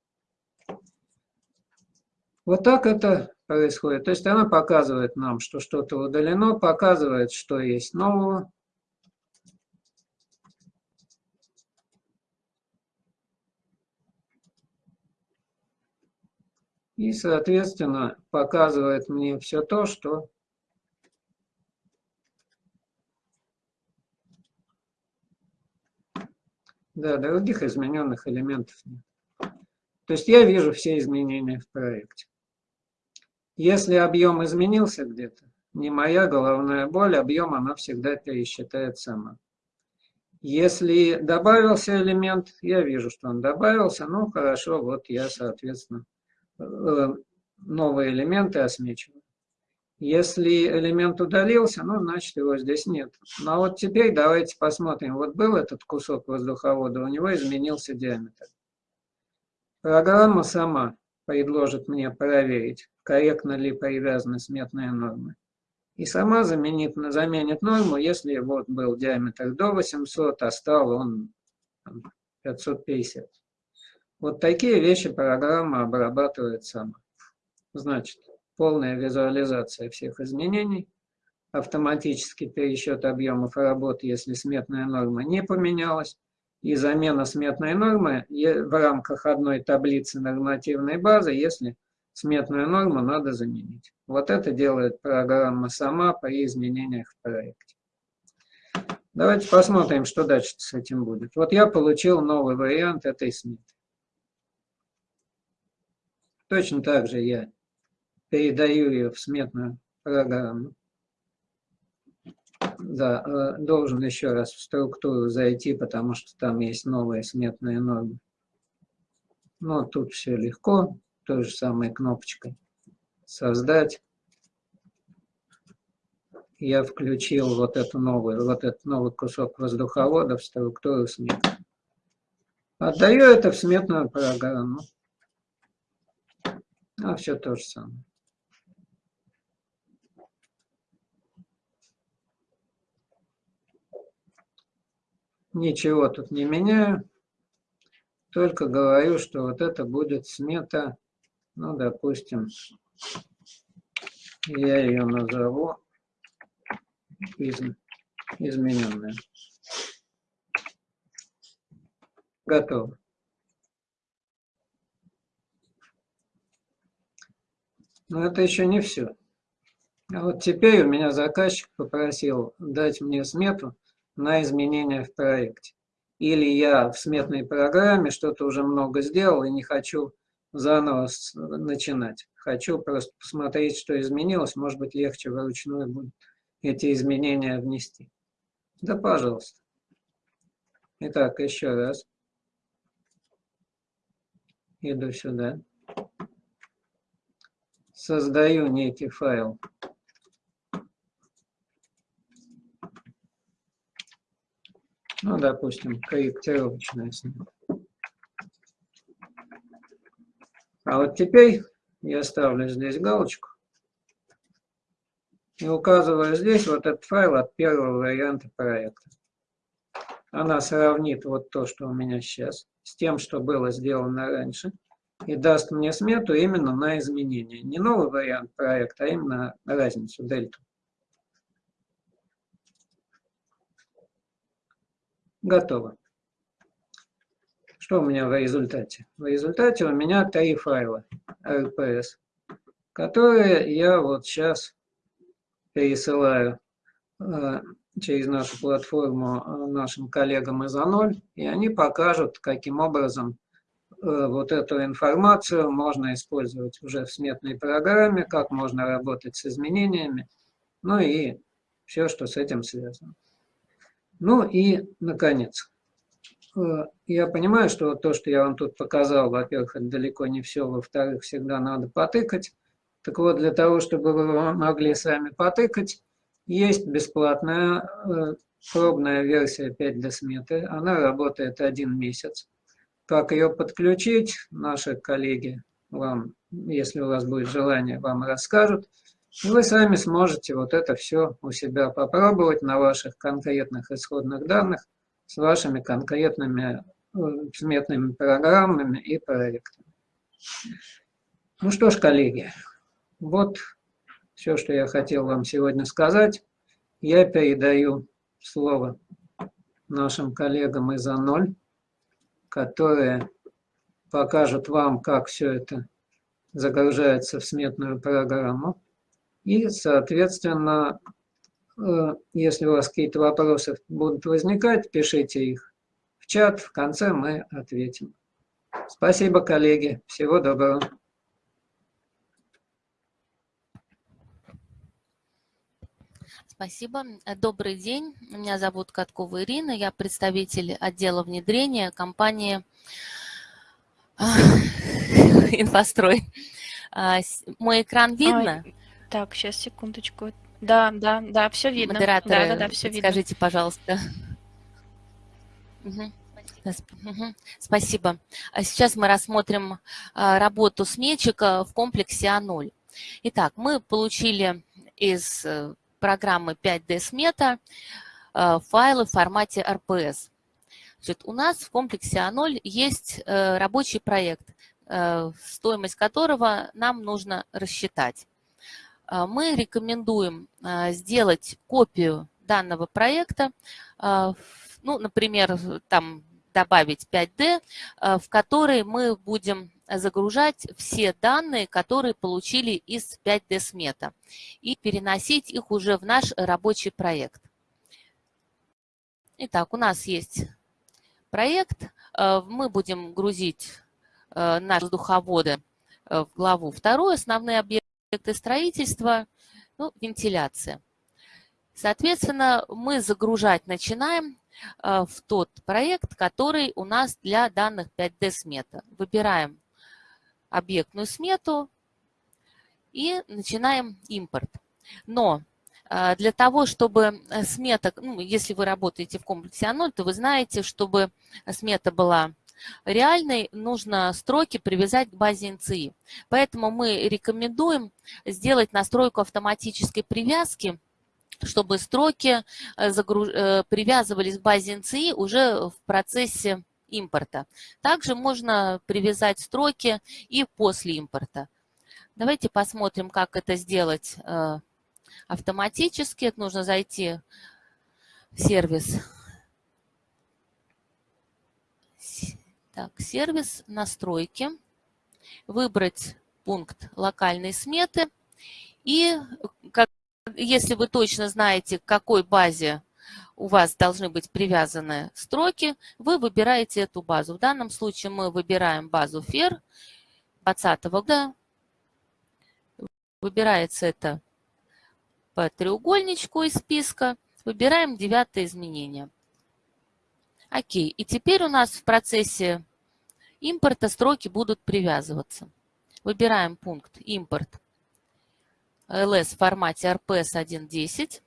B: Вот так это происходит. То есть она показывает нам, что что-то удалено, показывает, что есть нового. И, соответственно, показывает мне все то, что Да, других измененных элементов нет. То есть я вижу все изменения в проекте. Если объем изменился где-то, не моя головная боль, объем она всегда пересчитает сама. Если добавился элемент, я вижу, что он добавился, ну хорошо, вот я, соответственно, э, новые элементы осмечиваю. Если элемент удалился, ну, значит, его здесь нет. Ну, а вот теперь давайте посмотрим. Вот был этот кусок воздуховода, у него изменился диаметр. Программа сама предложит мне проверить, корректно ли привязаны сметные нормы. И сама заменит, заменит норму, если вот был диаметр до 800, а стал он 550. Вот такие вещи программа обрабатывает сама. Значит, полная визуализация всех изменений, автоматический пересчет объемов работы, если сметная норма не поменялась, и замена сметной нормы в рамках одной таблицы нормативной базы, если сметную норму надо заменить. Вот это делает программа сама при изменениях в проекте. Давайте посмотрим, что дальше с этим будет. Вот я получил новый вариант этой сметы. Точно так же я передаю ее в сметную программу. Да, э, должен еще раз в структуру зайти, потому что там есть новые сметные нормы. Но тут все легко, той же самой кнопочкой «Создать». Я включил вот, эту новую, вот этот новый кусок воздуховода в структуру сметы. Отдаю это в сметную программу. А все то же самое. Ничего тут не меняю, только говорю, что вот это будет смета, ну, допустим, я ее назову из, измененная. Готово. Но это еще не все. А вот теперь у меня заказчик попросил дать мне смету на изменения в проекте. Или я в сметной программе что-то уже много сделал и не хочу заново начинать. Хочу просто посмотреть, что изменилось. Может быть, легче вручную будет эти изменения внести. Да, пожалуйста. Итак, еще раз. Иду сюда. Создаю некий файл. Ну, допустим, корректировочная снова. А вот теперь я ставлю здесь галочку и указываю здесь вот этот файл от первого варианта проекта. Она сравнит вот то, что у меня сейчас, с тем, что было сделано раньше, и даст мне смету именно на изменения. Не новый вариант проекта, а именно разницу, дельту. Готово. Что у меня в результате? В результате у меня три файла RPS, которые я вот сейчас пересылаю э, через нашу платформу э, нашим коллегам из А0, и они покажут, каким образом э, вот эту информацию можно использовать уже в сметной программе, как можно работать с изменениями, ну и все, что с этим связано. Ну и, наконец, э, я понимаю, что то, что я вам тут показал, во-первых, это далеко не все, во-вторых, всегда надо потыкать. Так вот, для того, чтобы вы могли сами потыкать, есть бесплатная э, пробная версия 5 для сметы. Она работает один месяц. Как ее подключить, наши коллеги вам, если у вас будет желание, вам расскажут. И вы сами сможете вот это все у себя попробовать на ваших конкретных исходных данных с вашими конкретными э, сметными программами и проектами. Ну что ж, коллеги, вот все, что я хотел вам сегодня сказать. Я передаю слово нашим коллегам из А0, которые покажут вам, как все это загружается в сметную программу. И, соответственно, э, если у вас какие-то вопросы будут возникать, пишите их в чат, в конце мы ответим. Спасибо, коллеги. Всего доброго.
C: Спасибо. Добрый день. Меня зовут Каткова Ирина. Я представитель отдела внедрения компании «Инфострой». А, мой экран видно?
D: Ай, так, сейчас, секундочку. Да, да, да, все видно.
C: Модераторы,
D: да, да, да, все видно.
C: скажите, пожалуйста. Угу. Спасибо. А сейчас мы рассмотрим а, работу сметчика в комплексе А0. Итак, мы получили из э, программы 5D смета э, файлы в формате RPS. Значит, у нас в комплексе А0 есть э, рабочий проект, э, стоимость которого нам нужно рассчитать. Мы рекомендуем сделать копию данного проекта, ну, например, там добавить 5D, в который мы будем загружать все данные, которые получили из 5D смета и переносить их уже в наш рабочий проект. Итак, у нас есть проект. Мы будем грузить наши воздуховоды э, в главу вторую. Основные объекты строительства, ну, вентиляция. Соответственно, мы загружать начинаем в тот проект, который у нас для данных 5D смета. Выбираем объектную смету и начинаем импорт. Но а, для того, чтобы э, смета, ну, если вы работаете в комплексе А0, то вы знаете, чтобы смета была реальной, нужно строки привязать к базе НЦИ. Поэтому мы рекомендуем сделать настройку автоматической привязки, чтобы строки э, э, привязывались к базе НЦИ уже в процессе импорта. Также можно привязать строки и после импорта. Давайте посмотрим, как это сделать э, автоматически. Это нужно зайти в сервис. Так, сервис настройки, выбрать пункт локальной сметы. И как, если вы точно знаете, к какой базе у вас должны быть привязаны строки, вы выбираете эту базу. В данном случае мы выбираем базу FER 2020 года. Выбирается это по треугольничку из списка. Выбираем девятое изменение. Окей. И теперь у нас в процессе импорта строки будут привязываться. Выбираем пункт «Импорт» LS в формате RPS 1.10.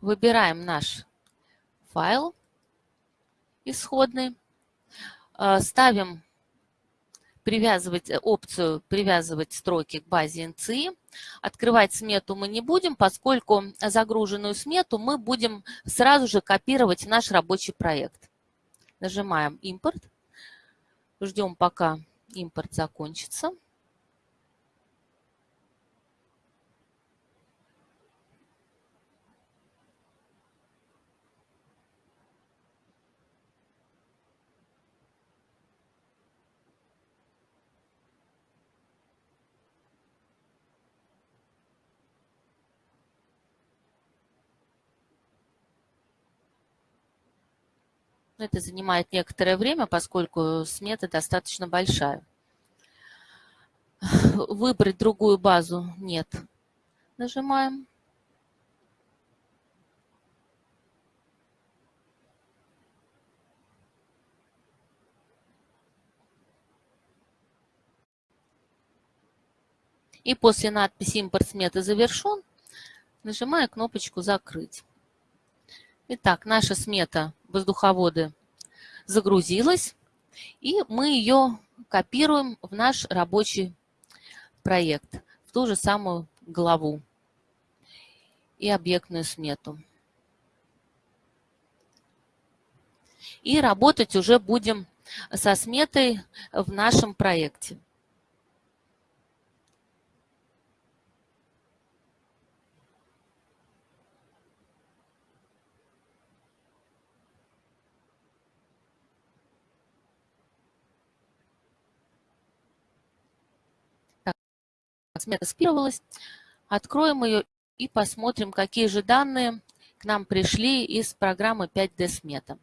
C: Выбираем наш файл исходный, э, ставим привязывать э, опцию «Привязывать строки к базе NCI». Открывать смету мы не будем, поскольку загруженную смету мы будем сразу же копировать в наш рабочий проект. Нажимаем «Импорт». Ждем, пока импорт закончится. Но это занимает некоторое время, поскольку смета достаточно большая. Выбрать другую базу нет. Нажимаем. И после надписи «Импорт сметы завершен» нажимаю кнопочку «Закрыть». Итак, наша смета воздуховоды загрузилась. И мы ее копируем в наш рабочий проект, в ту же самую главу и объектную смету. И работать уже будем со сметой в нашем проекте. Смета скопировалась. Откроем ее и посмотрим, какие же данные к нам пришли из программы 5D смета.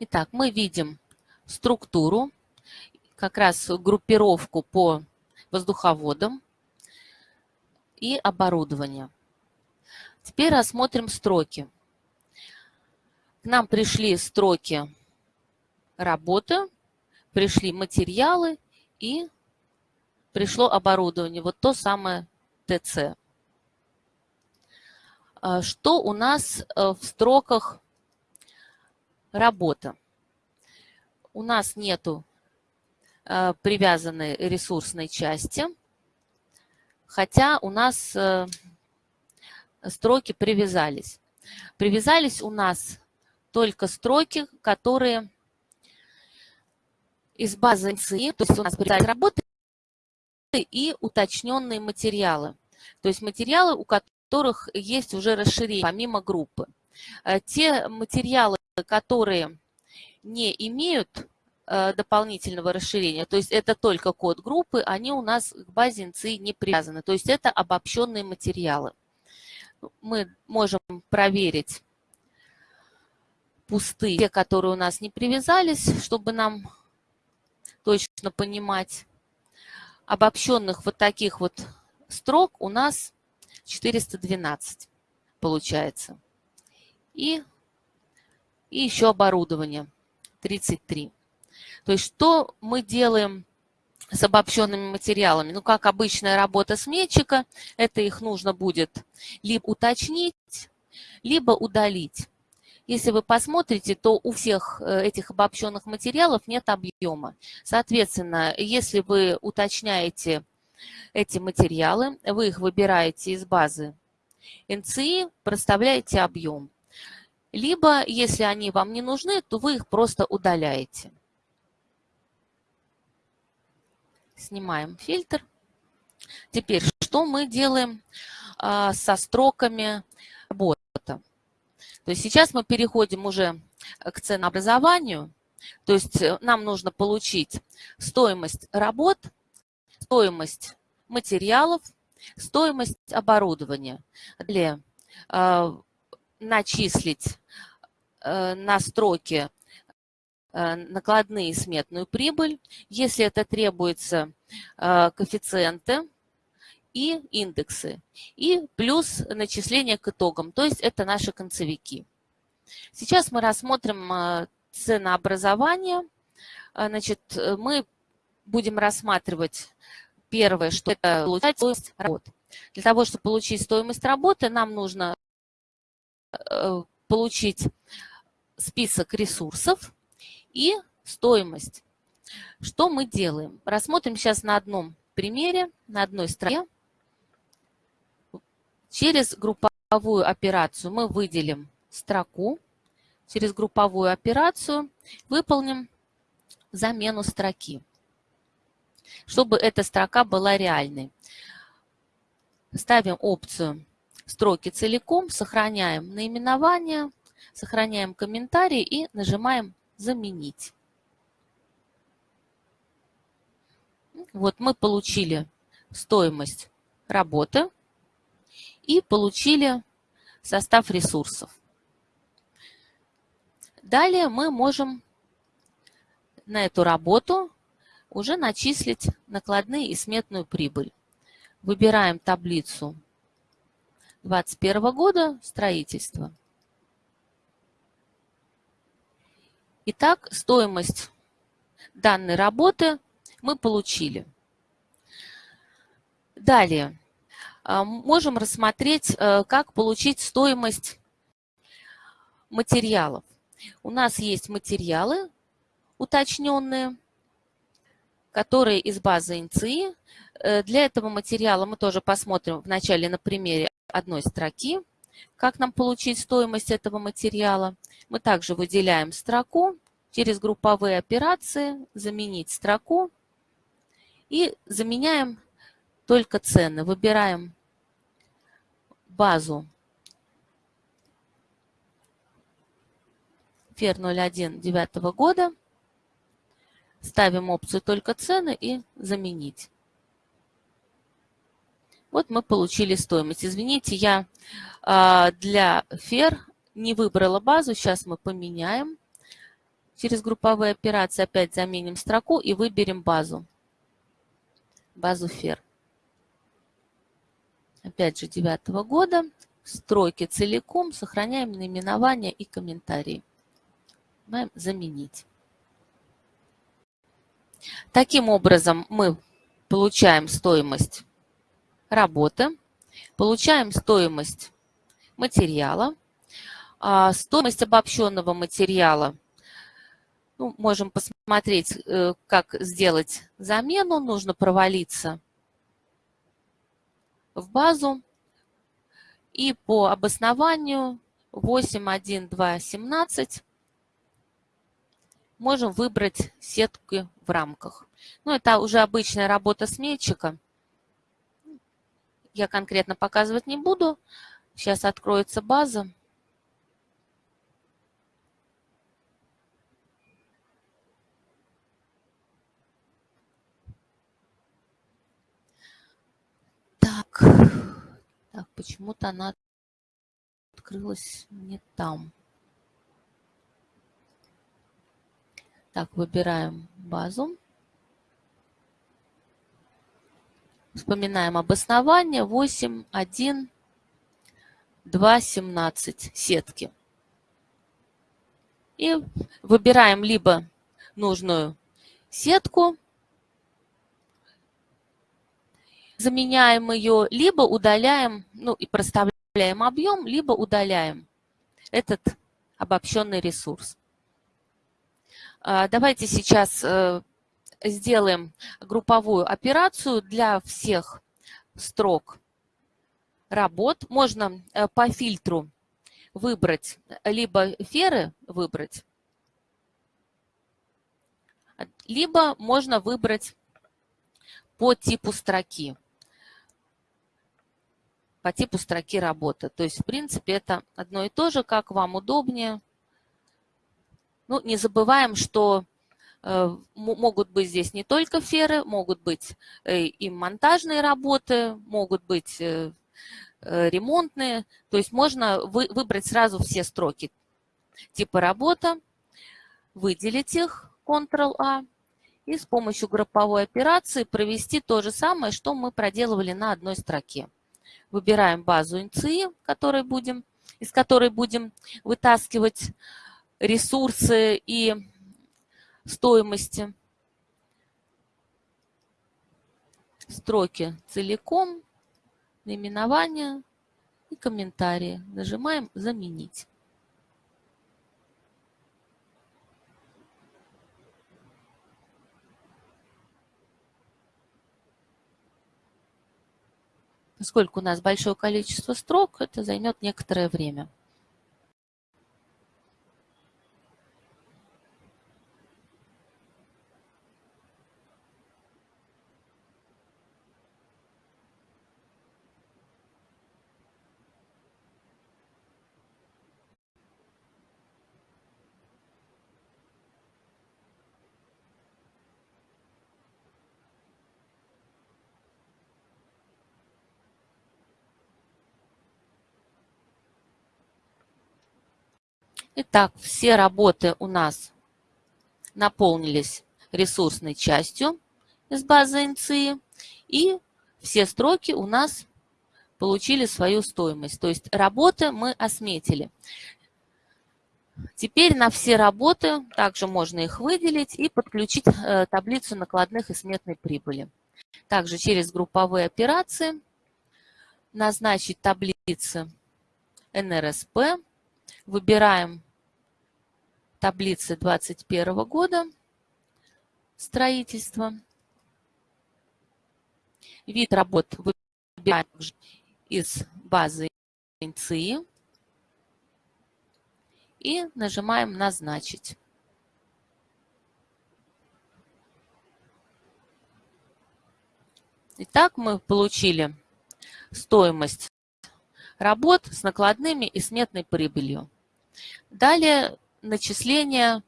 C: Итак, мы видим структуру, как раз группировку по воздуховодам и оборудование. Теперь рассмотрим строки. Нам пришли строки работы, пришли материалы и пришло оборудование. Вот то самое ТЦ. А что у нас э, в строках работа? У нас нету э, привязанной ресурсной части, хотя у нас э, строки привязались. Привязались у нас только строки, которые из базы НСИ, то есть у нас порядок работы и уточненные материалы. То есть материалы, у которых есть уже расширение помимо группы. Э, те материалы, которые не имеют э, дополнительного расширения, то есть это только код группы, они у нас к базе НЦИ не привязаны. То есть это обобщенные материалы. Мы можем проверить пустые, те, которые у нас не привязались, чтобы нам точно понимать. Обобщенных вот таких вот строк у нас 412 получается. И, и еще оборудование 33. То есть что мы делаем с обобщенными материалами? Ну, как обычная работа сметчика, это их нужно будет либо уточнить, либо удалить. Если вы посмотрите, то у всех э, этих обобщенных материалов нет объема. Соответственно, если вы уточняете эти материалы, вы их выбираете из базы НЦИ, проставляете объем. Либо, если они вам не нужны, то вы их просто удаляете. Снимаем фильтр. Теперь, что мы делаем а, со строками работы? То есть сейчас мы переходим уже к ценообразованию. То есть э, нам нужно получить стоимость работ, стоимость материалов, стоимость оборудования. Для э, начислить э, на строке э, накладные сметную прибыль, если это требуется э, коэффициенты, и индексы, и плюс начисление к итогам, то есть это наши концевики. Сейчас мы рассмотрим э, ценообразование. Э, значит, э, мы будем рассматривать первое, что это получать стоимость работы. Для того, чтобы получить стоимость работы, нам нужно получить список ресурсов и стоимость. Что мы делаем? Рассмотрим сейчас на одном примере, на одной строке. Через групповую операцию мы выделим строку. Через групповую операцию выполним замену строки, чтобы эта строка была реальной. Ставим опцию «Строки целиком», сохраняем наименование, сохраняем комментарий и нажимаем «Заменить». Вот мы получили стоимость работы и получили состав ресурсов. Далее мы можем на эту работу уже начислить накладные и сметную прибыль. Выбираем таблицу 2021 года строительства. Итак, стоимость данной работы мы получили. Далее можем рассмотреть, э, как получить стоимость материалов. У нас есть материалы уточненные, которые из базы ИНЦИ. Э, для этого материала мы тоже посмотрим вначале на примере одной строки, как нам получить стоимость этого материала. Мы также выделяем строку через групповые операции, заменить строку и заменяем только цены. Выбираем базу ФЕР 01 9 года, ставим опцию «Только цены» и «Заменить». Вот мы получили стоимость. Извините, я а, для ФЕР не выбрала базу. Сейчас мы поменяем. Через групповые операции опять заменим строку и выберем базу. Базу ФЕР. Опять же, девятого года. Стройки целиком. Сохраняем наименование и комментарии. Нажимаем «Заменить». Таким образом, мы получаем стоимость работы, получаем стоимость материала, а, стоимость обобщенного материала. Ну, можем посмотреть, э, как сделать замену. Нужно провалиться в базу и по обоснованию 8.1.2.17 можем выбрать сетки в рамках. Ну, это уже обычная работа сметчика я конкретно показывать не буду. Сейчас откроется база. Так, почему-то она открылась не там. Так, выбираем базу. Вспоминаем обоснование 8, 1, 2, 17 сетки. И выбираем либо нужную сетку, заменяем ее, либо удаляем, ну и проставляем объем, либо удаляем этот обобщенный ресурс. А, давайте сейчас э, сделаем групповую операцию для всех строк работ. Можно э, по фильтру выбрать, либо феры выбрать, либо можно выбрать по типу строки, по типу строки работы. То есть, в принципе, это одно и то же, как вам удобнее. Ну, не забываем, что Э, могут быть здесь не только феры, могут быть э, и монтажные работы, могут быть э, ремонтные. То есть можно выбрать сразу все строки типа работа, выделить их, Ctrl-A, и с помощью групповой операции провести то же самое, что мы проделывали на одной строке. Выбираем базу INCI, которой будем, из которой будем вытаскивать ресурсы и стоимости. Строки целиком, наименование и комментарии. Нажимаем «Заменить». Поскольку у нас большое количество строк, это займет некоторое время. Итак, все работы у нас наполнились ресурсной частью из базы НЦИ, и все строки у нас получили свою стоимость. То есть работы мы осметили. Теперь на все работы также можно их выделить и подключить э, таблицу накладных и сметной прибыли. Также через групповые операции назначить таблицы НРСП. Выбираем таблицы 2021 года строительства. Вид работ выбираем из базы ИНЦИ и нажимаем «Назначить». Итак, мы получили стоимость работ с накладными и сметной прибылью. Далее начисления,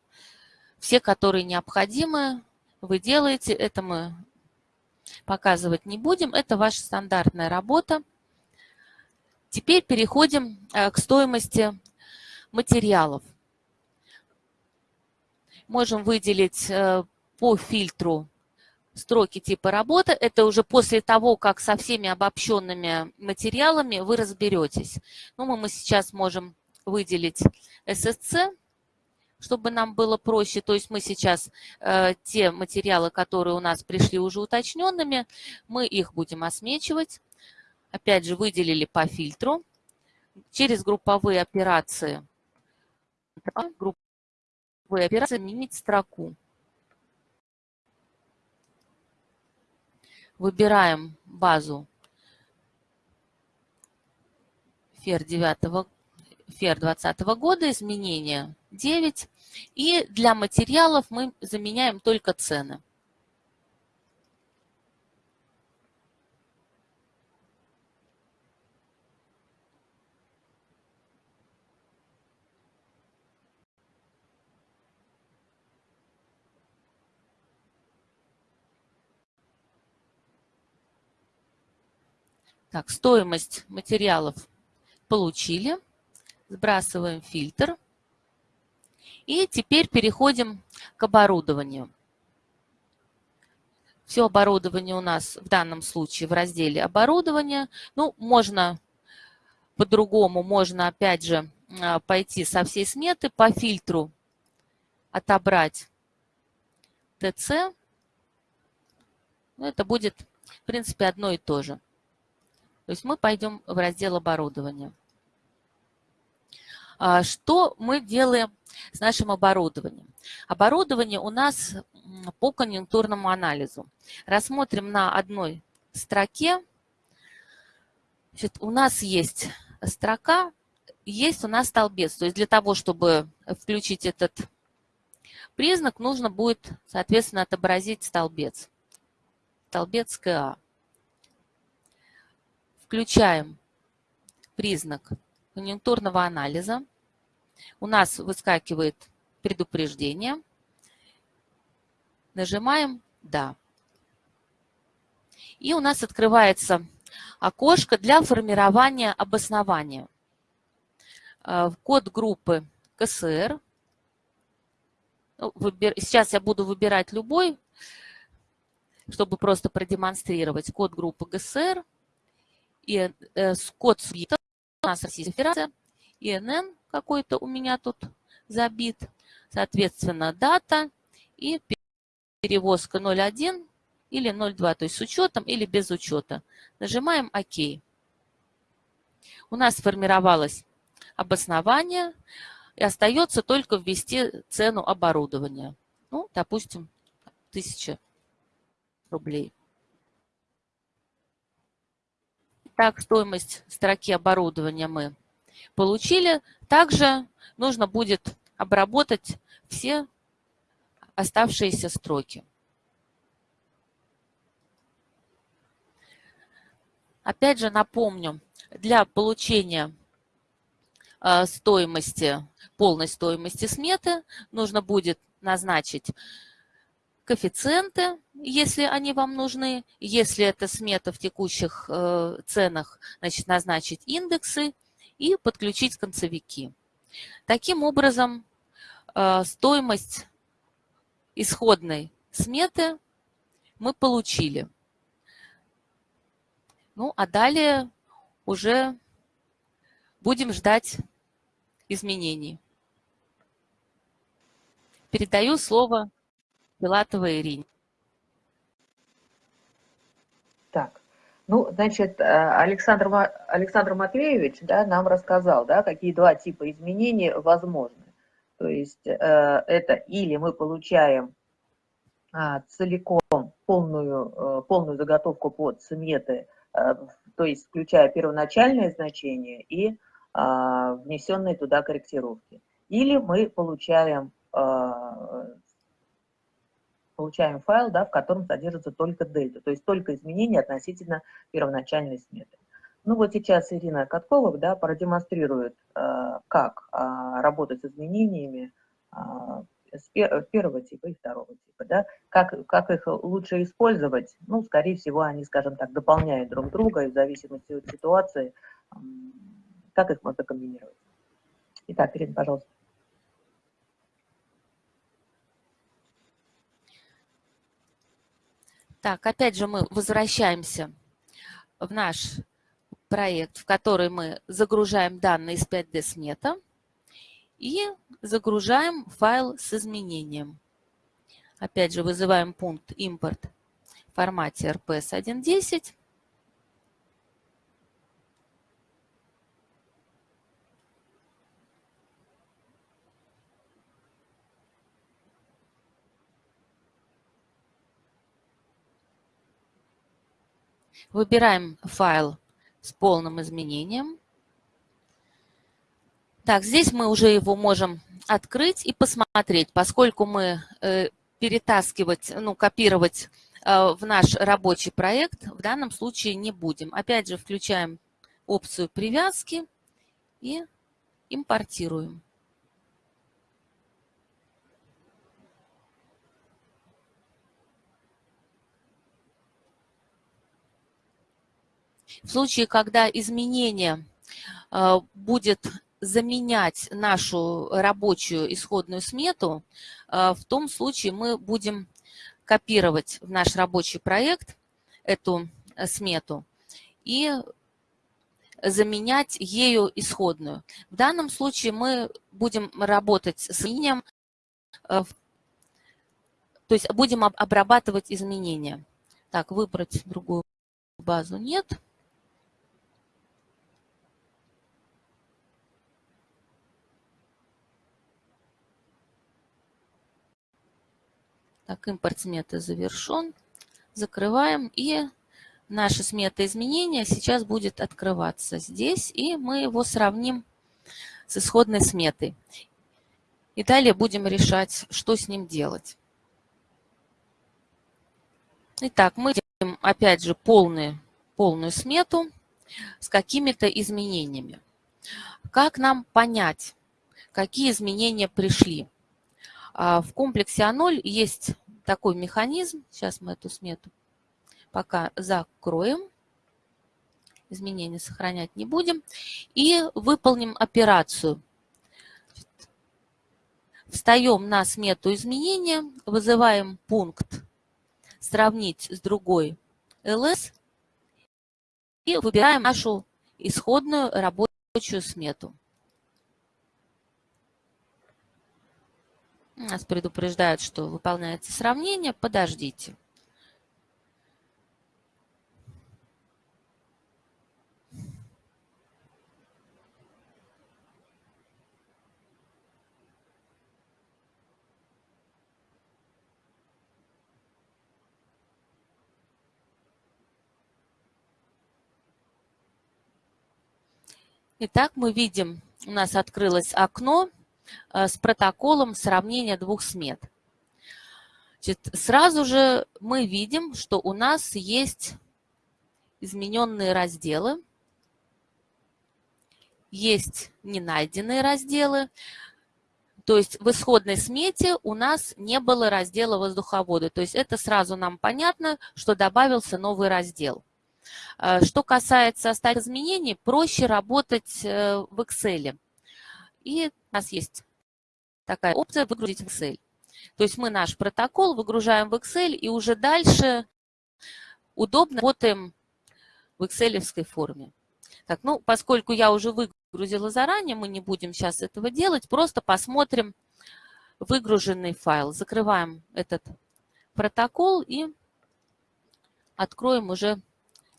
C: все, которые необходимы, вы делаете. Это мы показывать не будем. Это ваша стандартная работа. Теперь переходим э, к стоимости материалов. Можем выделить э, по фильтру строки типа работы. Это уже после того, как со всеми обобщенными материалами вы разберетесь. Ну, мы, сейчас можем выделить SSC, чтобы нам было проще. То есть мы сейчас э, те материалы, которые у нас пришли уже уточненными, мы их будем осмечивать. Опять же, выделили по фильтру. Через групповые операции, групповые операции изменить строку. Выбираем базу FER 9 FER 2020 года, изменения 9. И для материалов мы заменяем только цены. Так, стоимость материалов получили. Сбрасываем фильтр. И теперь переходим к оборудованию. Все оборудование у нас в данном случае в разделе «Оборудование». Ну, можно по-другому, можно опять же а, пойти со всей сметы по фильтру отобрать ТЦ. Ну, это будет, в принципе, одно и то же. То есть мы пойдем в раздел оборудования. А, что мы делаем с нашим оборудованием? Оборудование у нас по конъюнктурному анализу. Рассмотрим на одной строке. Значит, у нас есть строка, есть у нас столбец. То есть для того, чтобы включить этот признак, нужно будет, соответственно, отобразить столбец. Столбец КА включаем признак конъюнктурного анализа. У нас выскакивает предупреждение. Нажимаем «Да». И у нас открывается окошко для формирования обоснования. Э, код группы КСР. Ну, сейчас я буду выбирать любой, чтобы просто продемонстрировать код группы ГСР и э, код субъекта у нас Российская Федерация, ИНН какой-то у меня тут забит, соответственно, дата и перевозка 01 или 02, то есть с учетом или без учета. Нажимаем ОК. У нас сформировалось обоснование, и остается только ввести цену оборудования. Ну, допустим, 1000 рублей. Так, стоимость строки оборудования мы получили. Также нужно будет обработать все оставшиеся строки. Опять же напомню, для получения э, стоимости, полной стоимости сметы нужно будет назначить коэффициенты, если они вам нужны. Если это смета в текущих э, ценах, значит, назначить индексы и подключить концевики. Таким образом, э, стоимость исходной сметы мы получили. Ну, а далее уже будем ждать изменений. Передаю слово Филатова Ирине.
A: Так, Ну, значит, э, Александр, Александр Матвеевич да, нам рассказал, да, какие два типа изменений возможны. То есть э, это или мы получаем а, целиком полную, э, полную заготовку под сметы, то есть включая первоначальное значение и а, внесенные туда корректировки. Или мы получаем а, получаем файл, да, в котором содержится только дельта, то есть только изменения относительно первоначальной сметы. Ну вот сейчас Ирина Каткова да, продемонстрирует, э, как а, работать с изменениями с первого типа и второго типа, да, как, как их лучше использовать, ну, скорее всего, они, скажем так, дополняют друг друга, и в зависимости от ситуации, как их можно комбинировать. Итак, Ирина, пожалуйста.
C: Так, опять же мы возвращаемся в наш проект, в который мы загружаем данные из 5D смета и загружаем файл с изменением. Опять же вызываем пункт импорт в формате RPS 1.10 Выбираем файл с полным изменением. Так, здесь мы уже его можем открыть и посмотреть, поскольку мы э, перетаскивать, ну, копировать э, в наш рабочий проект в данном случае не будем. Опять же, включаем опцию привязки и импортируем. В случае, когда изменение э, будет заменять нашу рабочую исходную смету, э, в том случае мы будем копировать в наш рабочий проект эту э, смету и заменять ею исходную. В данном случае мы будем работать с линием, то есть будем обрабатывать изменения. Так, выбрать другую базу нет. Так, импорт сметы завершен. Закрываем. И наша смета изменения сейчас будет открываться здесь. И мы его сравним с исходной сметой. И далее будем решать, что с ним делать. Итак, мы делаем опять же полную, полную смету с какими-то изменениями. Как нам понять, какие изменения пришли? А в комплексе А0 есть такой механизм. Сейчас мы эту смету пока закроем. Изменения сохранять не будем. И выполним операцию. Встаем на смету изменения, вызываем пункт «Сравнить с другой ls» и выбираем нашу исходную рабочую смету. Нас предупреждают, что выполняется сравнение. Подождите. Итак, мы видим, у нас открылось окно с протоколом сравнения двух смет. Значит, сразу же мы видим, что у нас есть измененные разделы, есть ненайденные разделы, то есть в исходной смете у нас не было раздела воздуховода. То есть это сразу нам понятно, что добавился новый раздел. Э, что касается остальных изменений, проще работать э, в Excel. И у нас есть такая опция «Выгрузить в Excel». То есть мы наш протокол выгружаем в Excel и уже дальше удобно работаем в excel форме. Так, ну, поскольку я уже выгрузила заранее, мы не будем сейчас этого делать, просто посмотрим выгруженный файл. Закрываем этот протокол и откроем уже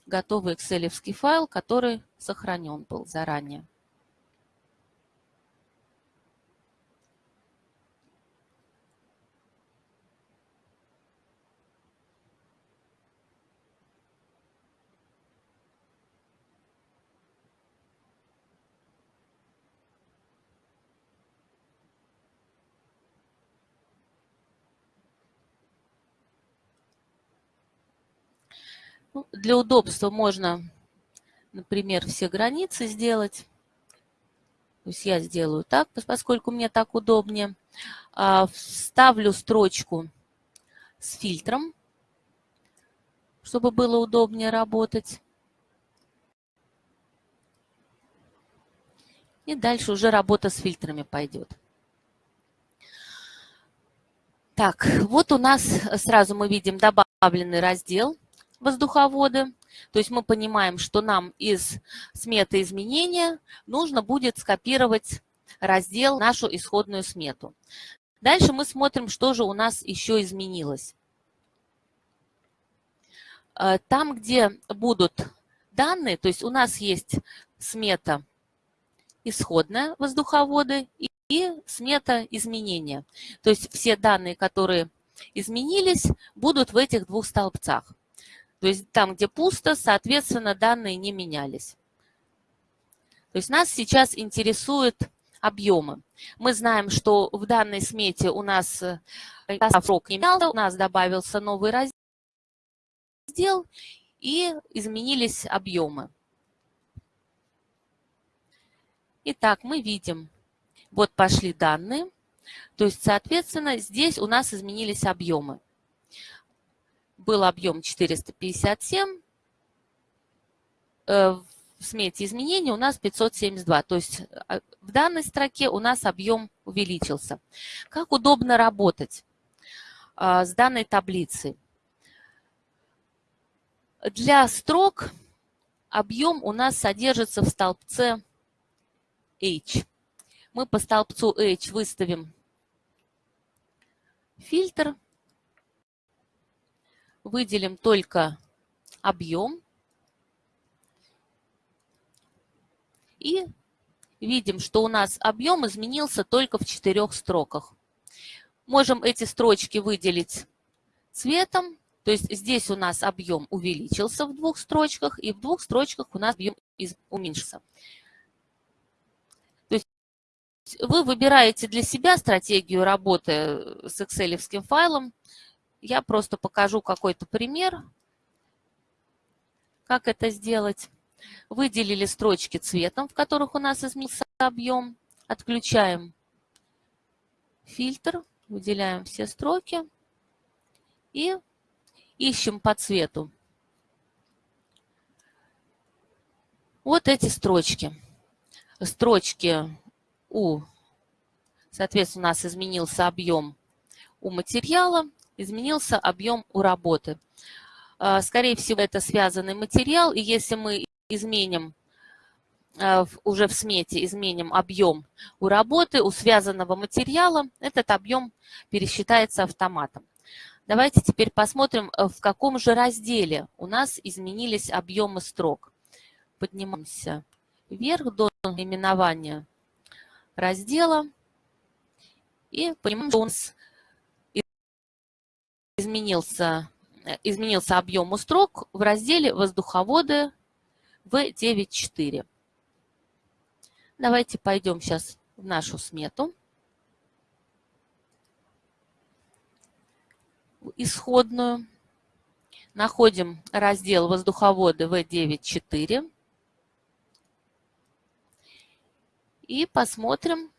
C: готовый excel файл, который сохранен был заранее. Ну, для удобства можно, например, все границы сделать. То есть я сделаю так, поскольку мне так удобнее. А, вставлю строчку с фильтром, чтобы было удобнее работать. И дальше уже работа с фильтрами пойдет. Так, вот у нас сразу мы видим добавленный раздел воздуховоды. То есть мы понимаем, что нам из сметы изменения нужно будет скопировать раздел, нашу исходную смету. Дальше мы смотрим, что же у нас еще изменилось. Э, там, где будут данные, то есть у нас есть смета исходная воздуховоды и смета изменения. То есть все данные, которые изменились, будут в этих двух столбцах. То есть там, где пусто, соответственно, данные не менялись. То есть нас сейчас интересуют объемы. Мы знаем, что в данной смете у нас э, срок не менялся, у нас добавился новый раздел и изменились объемы. Итак, мы видим, вот пошли данные, то есть, соответственно, здесь у нас изменились объемы был объем 457, э, в смете изменений у нас 572. То есть э, в данной строке у нас объем увеличился. Как удобно работать э, с данной таблицей? Для строк объем у нас содержится в столбце H. Мы по столбцу H выставим фильтр выделим только объем и видим, что у нас объем изменился только в четырех строках. Можем эти строчки выделить цветом, то есть здесь у нас объем увеличился в двух строчках, и в двух строчках у нас объем уменьшился. То есть вы выбираете для себя стратегию работы с Excel файлом, я просто покажу какой-то пример, как это сделать. Выделили строчки цветом, в которых у нас изменился объем. Отключаем фильтр, выделяем все строки и ищем по цвету. Вот эти строчки. Строчки у, соответственно, у нас изменился объем у материала, изменился объем у работы. А, скорее всего, это связанный материал, и если мы изменим а, уже в смете изменим объем у работы, у связанного материала, этот объем пересчитается автоматом. Давайте теперь посмотрим, э, в каком же разделе у нас изменились объемы строк. Поднимаемся вверх до наименования раздела и понимаем, что у нас изменился, э, изменился объем у строк в разделе «Воздуховоды» в 9.4. Давайте пойдем сейчас в нашу смету. Исходную. Находим раздел «Воздуховоды» в 9.4. И посмотрим,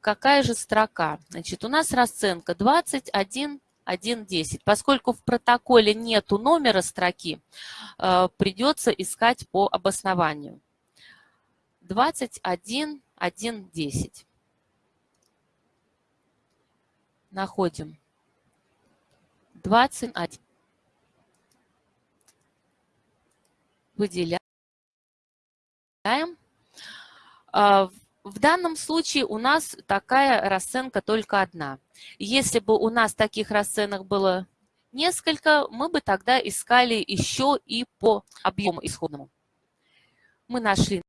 C: какая же строка. Значит, у нас расценка 21 1.10. Поскольку в протоколе нету номера строки, э, придется искать по обоснованию. 21.1.10. Находим 21. Выделяем. В данном случае у нас такая расценка только одна. Если бы у нас таких расценок было несколько, мы бы тогда искали еще и по объему исходному. Мы нашли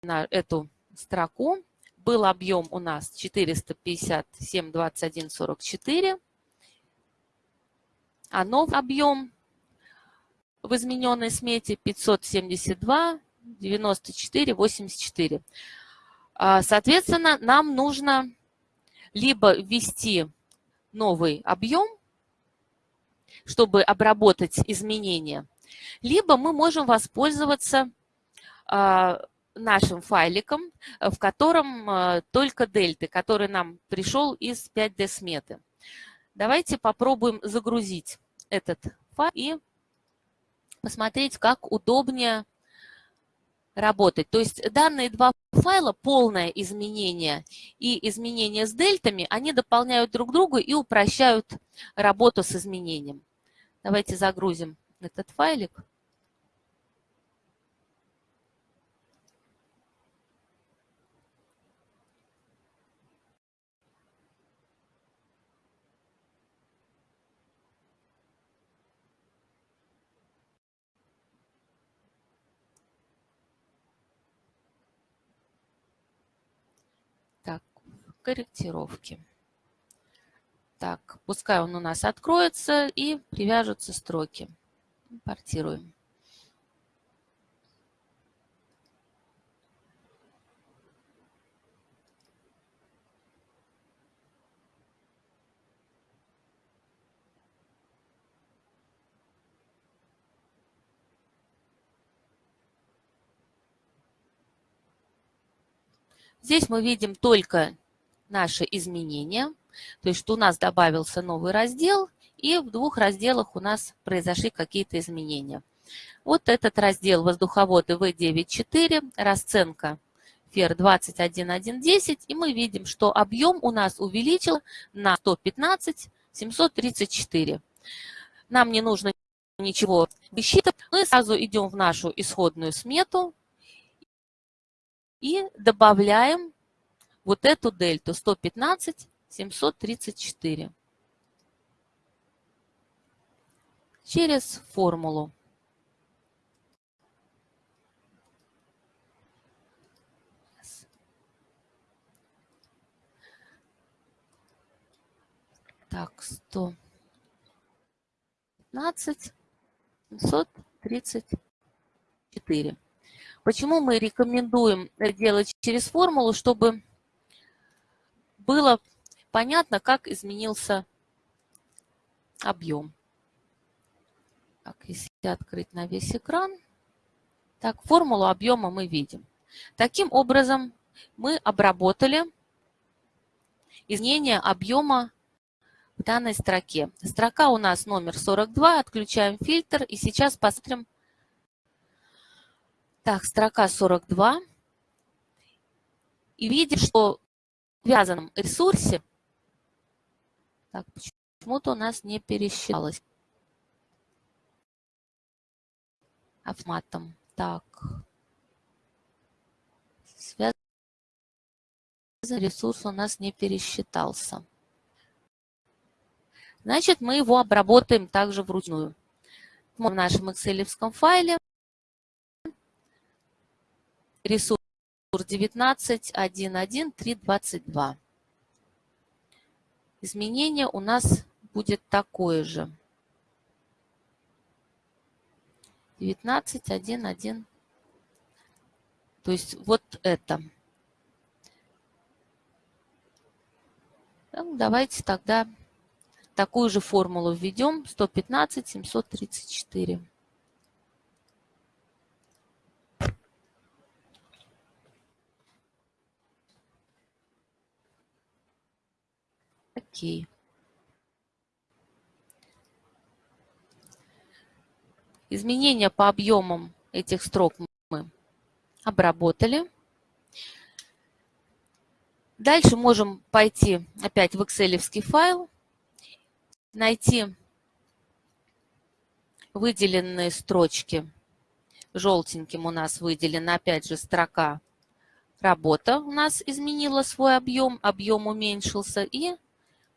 C: на эту строку. Был объем у нас 457,21,44, а новый объем в измененной смете 572, 94, 84. Соответственно, нам нужно либо ввести новый объем, чтобы обработать изменения, либо мы можем воспользоваться а, нашим файликом, в котором а, только дельты, который нам пришел из 5D сметы. Давайте попробуем загрузить этот файл и посмотреть, как удобнее работать. То есть данные два файла, полное изменение и изменение с дельтами, они дополняют друг друга и упрощают работу с изменением. Давайте загрузим этот файлик. Корректировки. Так, пускай он у нас откроется и привяжутся строки. Импортируем. Здесь мы видим только наши изменения. То есть что у нас добавился новый раздел, и в двух разделах у нас произошли какие-то изменения. Вот этот раздел воздуховоды В9.4, расценка ФЕР 21110, и мы видим, что объем у нас увеличил на 115 734. Нам не нужно ничего высчитывать, мы сразу идем в нашу исходную смету и добавляем вот эту дельту 115 734 через формулу. Так, 115 734. Почему мы рекомендуем делать через формулу, чтобы было понятно, как изменился объем. Так, если открыть на весь экран, так, формулу объема мы видим. Таким образом, мы обработали изменение объема в данной строке. Строка у нас номер 42, отключаем фильтр и сейчас посмотрим. Так, строка 42. И видим, что связанном ресурсе, так, почему-то у нас не пересчиталось автоматом. Так. Связанный ресурс у нас не пересчитался. Значит, мы его обработаем также вручную. В нашем excel файле ресурс 19, 1, 1, 3, 22. Изменение у нас будет такое же. 19, 1, 1. То есть вот это. Так, давайте тогда такую же формулу введем. 115, 734. Окей. Изменения по объемам этих строк мы обработали. Дальше можем пойти опять в excel файл, найти выделенные строчки. Желтеньким у нас выделена опять же строка «Работа» у нас изменила свой объем, объем уменьшился. И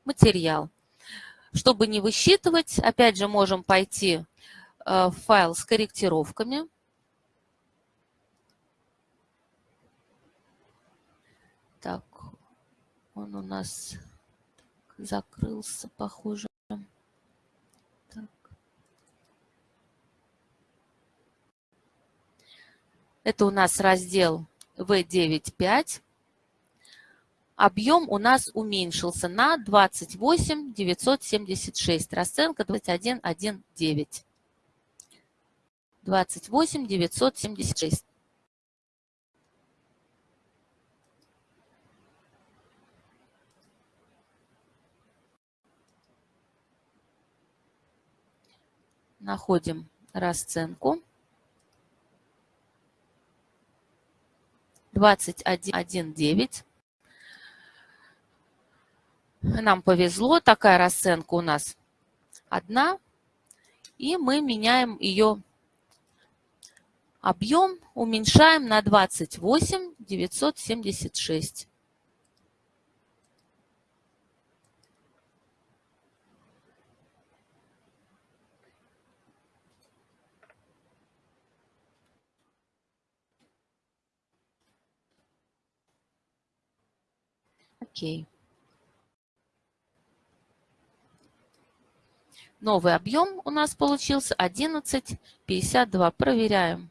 C: материал. Чтобы не высчитывать, опять же можем пойти в файл с корректировками. Так, он у нас закрылся, похоже. Так. Это у нас раздел V9.5. Объем у нас уменьшился на 28 976, расценка 21.1.9. 28 976. Находим расценку. 21.1.9. Нам повезло, такая расценка у нас одна. И мы меняем ее объем, уменьшаем на 28 976. Окей. Новый объем у нас получился 11,52. Проверяем.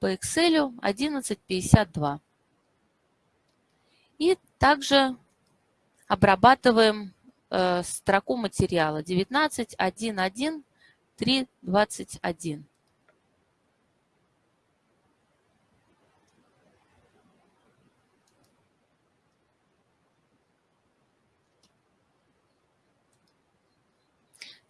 C: По Excel 11,52. И также обрабатываем э, строку материала 19.1.1.3.21.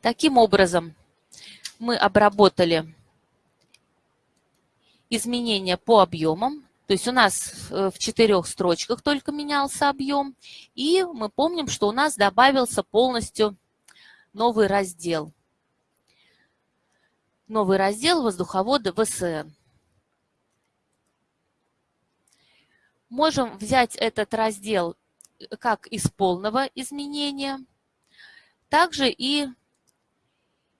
C: Таким образом, мы обработали изменения по объемам. То есть у нас э, в четырех строчках только менялся объем. И мы помним, что у нас добавился полностью новый раздел. Новый раздел воздуховода ВСН. Можем взять этот раздел э, как из полного изменения, также и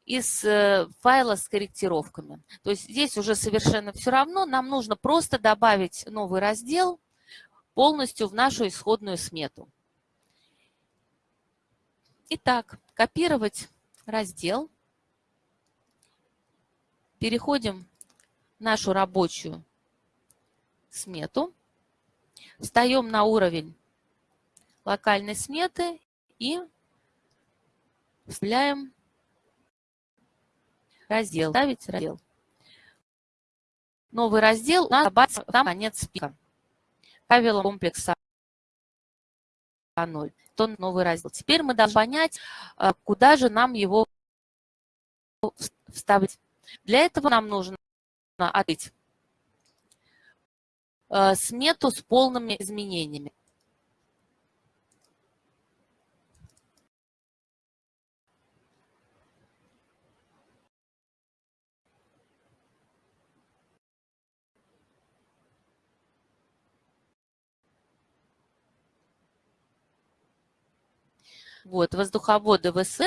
C: из э, файла с корректировками. То есть здесь уже совершенно все равно, нам нужно просто добавить новый раздел полностью в нашу исходную смету. Итак, копировать раздел. Переходим в нашу рабочую смету. Встаем на уровень локальной сметы и вставляем Раздел. Ставить раздел. Новый раздел у нас добавится там конец списка. Правила комплекса 0. То новый раздел. Теперь мы должны понять, э, куда же нам его вставить. Для этого нам нужно открыть э, смету с полными изменениями. Вот, воздуховоды ВС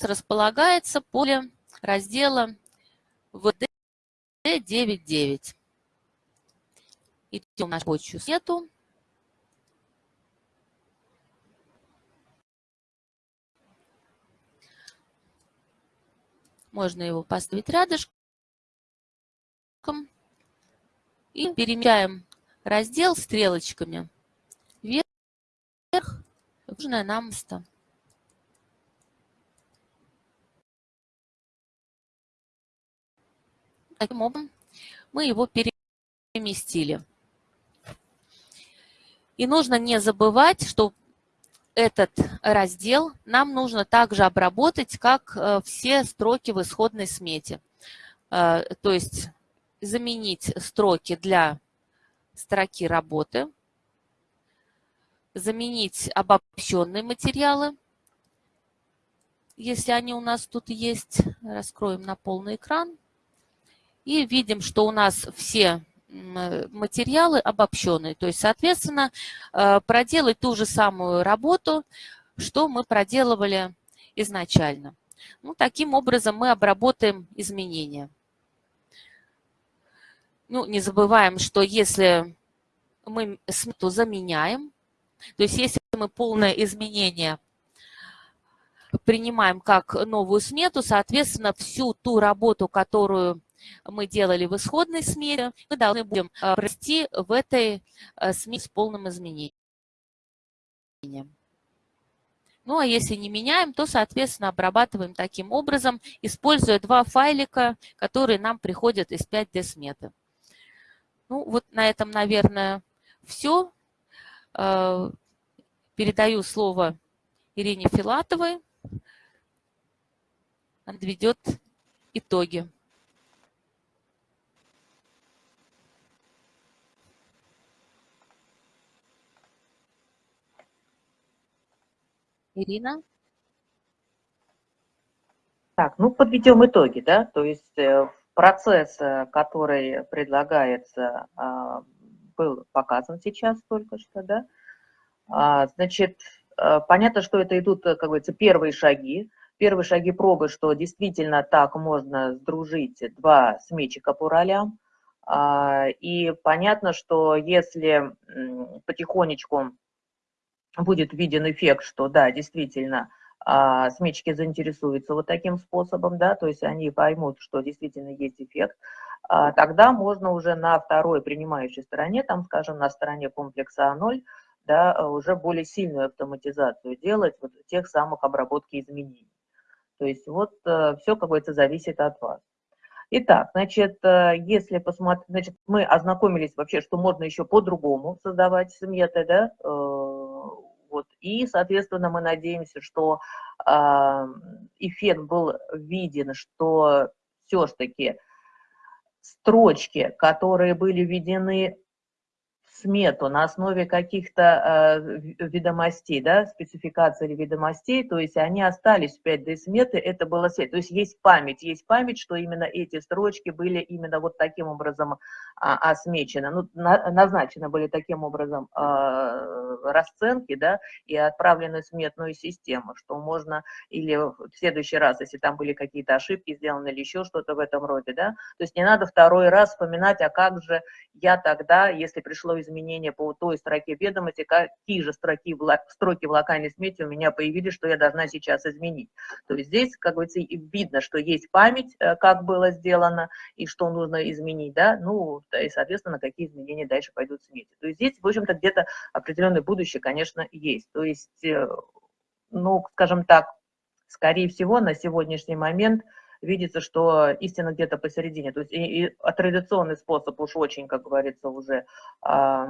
C: располагается поле раздела ВД99. Идем на рабочую сету. Можно его поставить рядышком. И перемещаем раздел стрелочками вверх нужное нам место. Таким образом, мы его переместили. И нужно не забывать, что этот раздел нам нужно также обработать, как э, все строки в исходной смете. Э, то есть заменить строки для строки работы, заменить обобщенные материалы, если они у нас тут есть. Раскроем на полный экран. И видим, что у нас все материалы обобщенные. То есть, соответственно, э, проделать ту же самую работу, что мы проделывали изначально. Ну, таким образом мы обработаем изменения. Ну, не забываем, что если мы смету заменяем, то есть если мы полное изменение принимаем как новую смету, соответственно, всю ту работу, которую мы делали в исходной смете, мы должны будем э, провести в этой э, смете с полным изменением. Ну, а если не меняем, то, соответственно, обрабатываем таким образом, используя два файлика, которые нам приходят из 5D сметы. Ну, вот на этом, наверное, все. Э, передаю слово Ирине Филатовой. Она подведет итоги. Ирина?
A: Так, ну подведем итоги, да, то есть э, процесс, э, который предлагается, был показан сейчас только что, да. А, значит, э, понятно, что это идут, как говорится, первые шаги, первые шаги пробы, что действительно так можно сдружить два сметчика по ролям, а, и понятно, что если потихонечку будет виден эффект, что да, действительно, а, сметчики заинтересуются вот таким способом, да, то есть они поймут, что действительно есть эффект, тогда можно уже на второй принимающей стороне, там, скажем, на стороне комплекса А0, да, уже более сильную автоматизацию делать вот тех самых обработки изменений. То есть вот э, все, как говорится, зависит от вас. Итак, значит, э, если посмотреть, значит, мы ознакомились вообще, что можно еще по-другому создавать сметы, да, э, вот. И, соответственно, мы надеемся, что э, эффект был виден, что все-таки строчки, которые были введены смету на основе каких-то э, ведомостей, да, спецификации или ведомостей, то есть они остались в 5D сметы, это было свет. То есть есть память, есть память, что именно эти строчки были именно вот таким образом а, осмечены, ну, на, назначены были таким образом э, расценки, да, и отправлены в сметную систему, что можно или в следующий раз, если там были какие-то ошибки сделаны или еще что-то в этом роде, да, то есть не надо второй раз вспоминать, а как же я тогда, если пришло изменения по той строке ведомости, какие же строки в, строки в локальной смете у меня появились, что я должна сейчас изменить. То есть здесь, как говорится, видно, что есть память, э, как было сделано, и что нужно изменить, да, ну, и, соответственно, какие изменения дальше пойдут в смете. То есть здесь, в общем-то, где-то определенное будущее, конечно, есть. То есть, э, ну, скажем так, скорее всего, на сегодняшний момент – видится, что истина где-то посередине. То есть и, и традиционный способ уж очень, как говорится, уже э,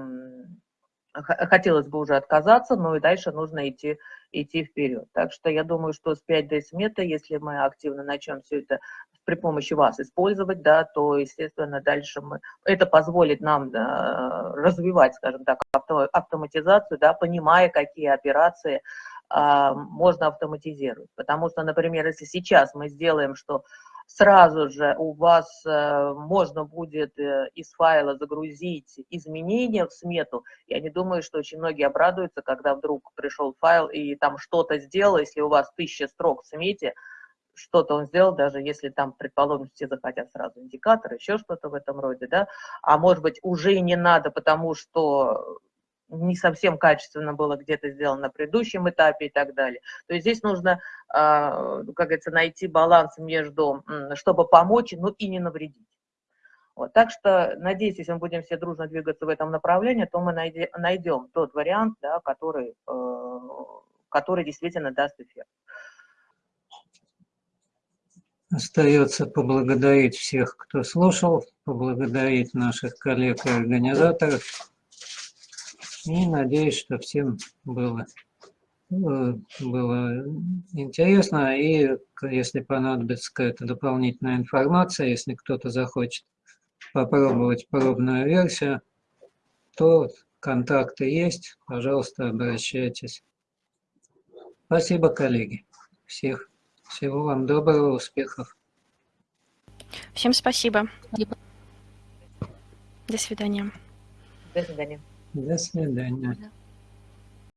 A: хотелось бы уже отказаться, но и дальше нужно идти, идти вперед. Так что я думаю, что с 5D смета, если мы активно начнем все это при помощи вас использовать, да, то, естественно, дальше мы, это позволит нам да, развивать, скажем так, авто, автоматизацию, да, понимая, какие операции можно автоматизировать. Потому что, например, если сейчас мы сделаем, что сразу же у вас э, можно будет э, из файла загрузить изменения в смету, я не думаю, что очень многие обрадуются, когда вдруг пришел файл и там что-то сделал, если у вас тысяча строк в смете, что-то он сделал, даже если там, предположим, все захотят сразу индикатор, еще что-то в этом роде, да, а может быть уже не надо, потому что не совсем качественно было где-то сделано на предыдущем этапе и так далее. То есть здесь нужно, а, как говорится, найти баланс между, чтобы помочь, но и не навредить. Вот, так что, надеюсь, если мы будем все дружно двигаться в этом направлении, то мы найдем тот вариант, да, который, э, который действительно даст эффект.
B: Остается поблагодарить всех, кто слушал, поблагодарить наших коллег и организаторов. И надеюсь, что всем было Ну, Было интересно, и если понадобится какая-то дополнительная информация, если кто-то захочет попробовать пробную версию, то контакты есть, пожалуйста, обращайтесь. Спасибо, коллеги. Всех, всего вам доброго, успехов.
D: Всем.
C: Спасибо.
D: До свидания.
A: До свидания.
B: До свидания.
C: Да.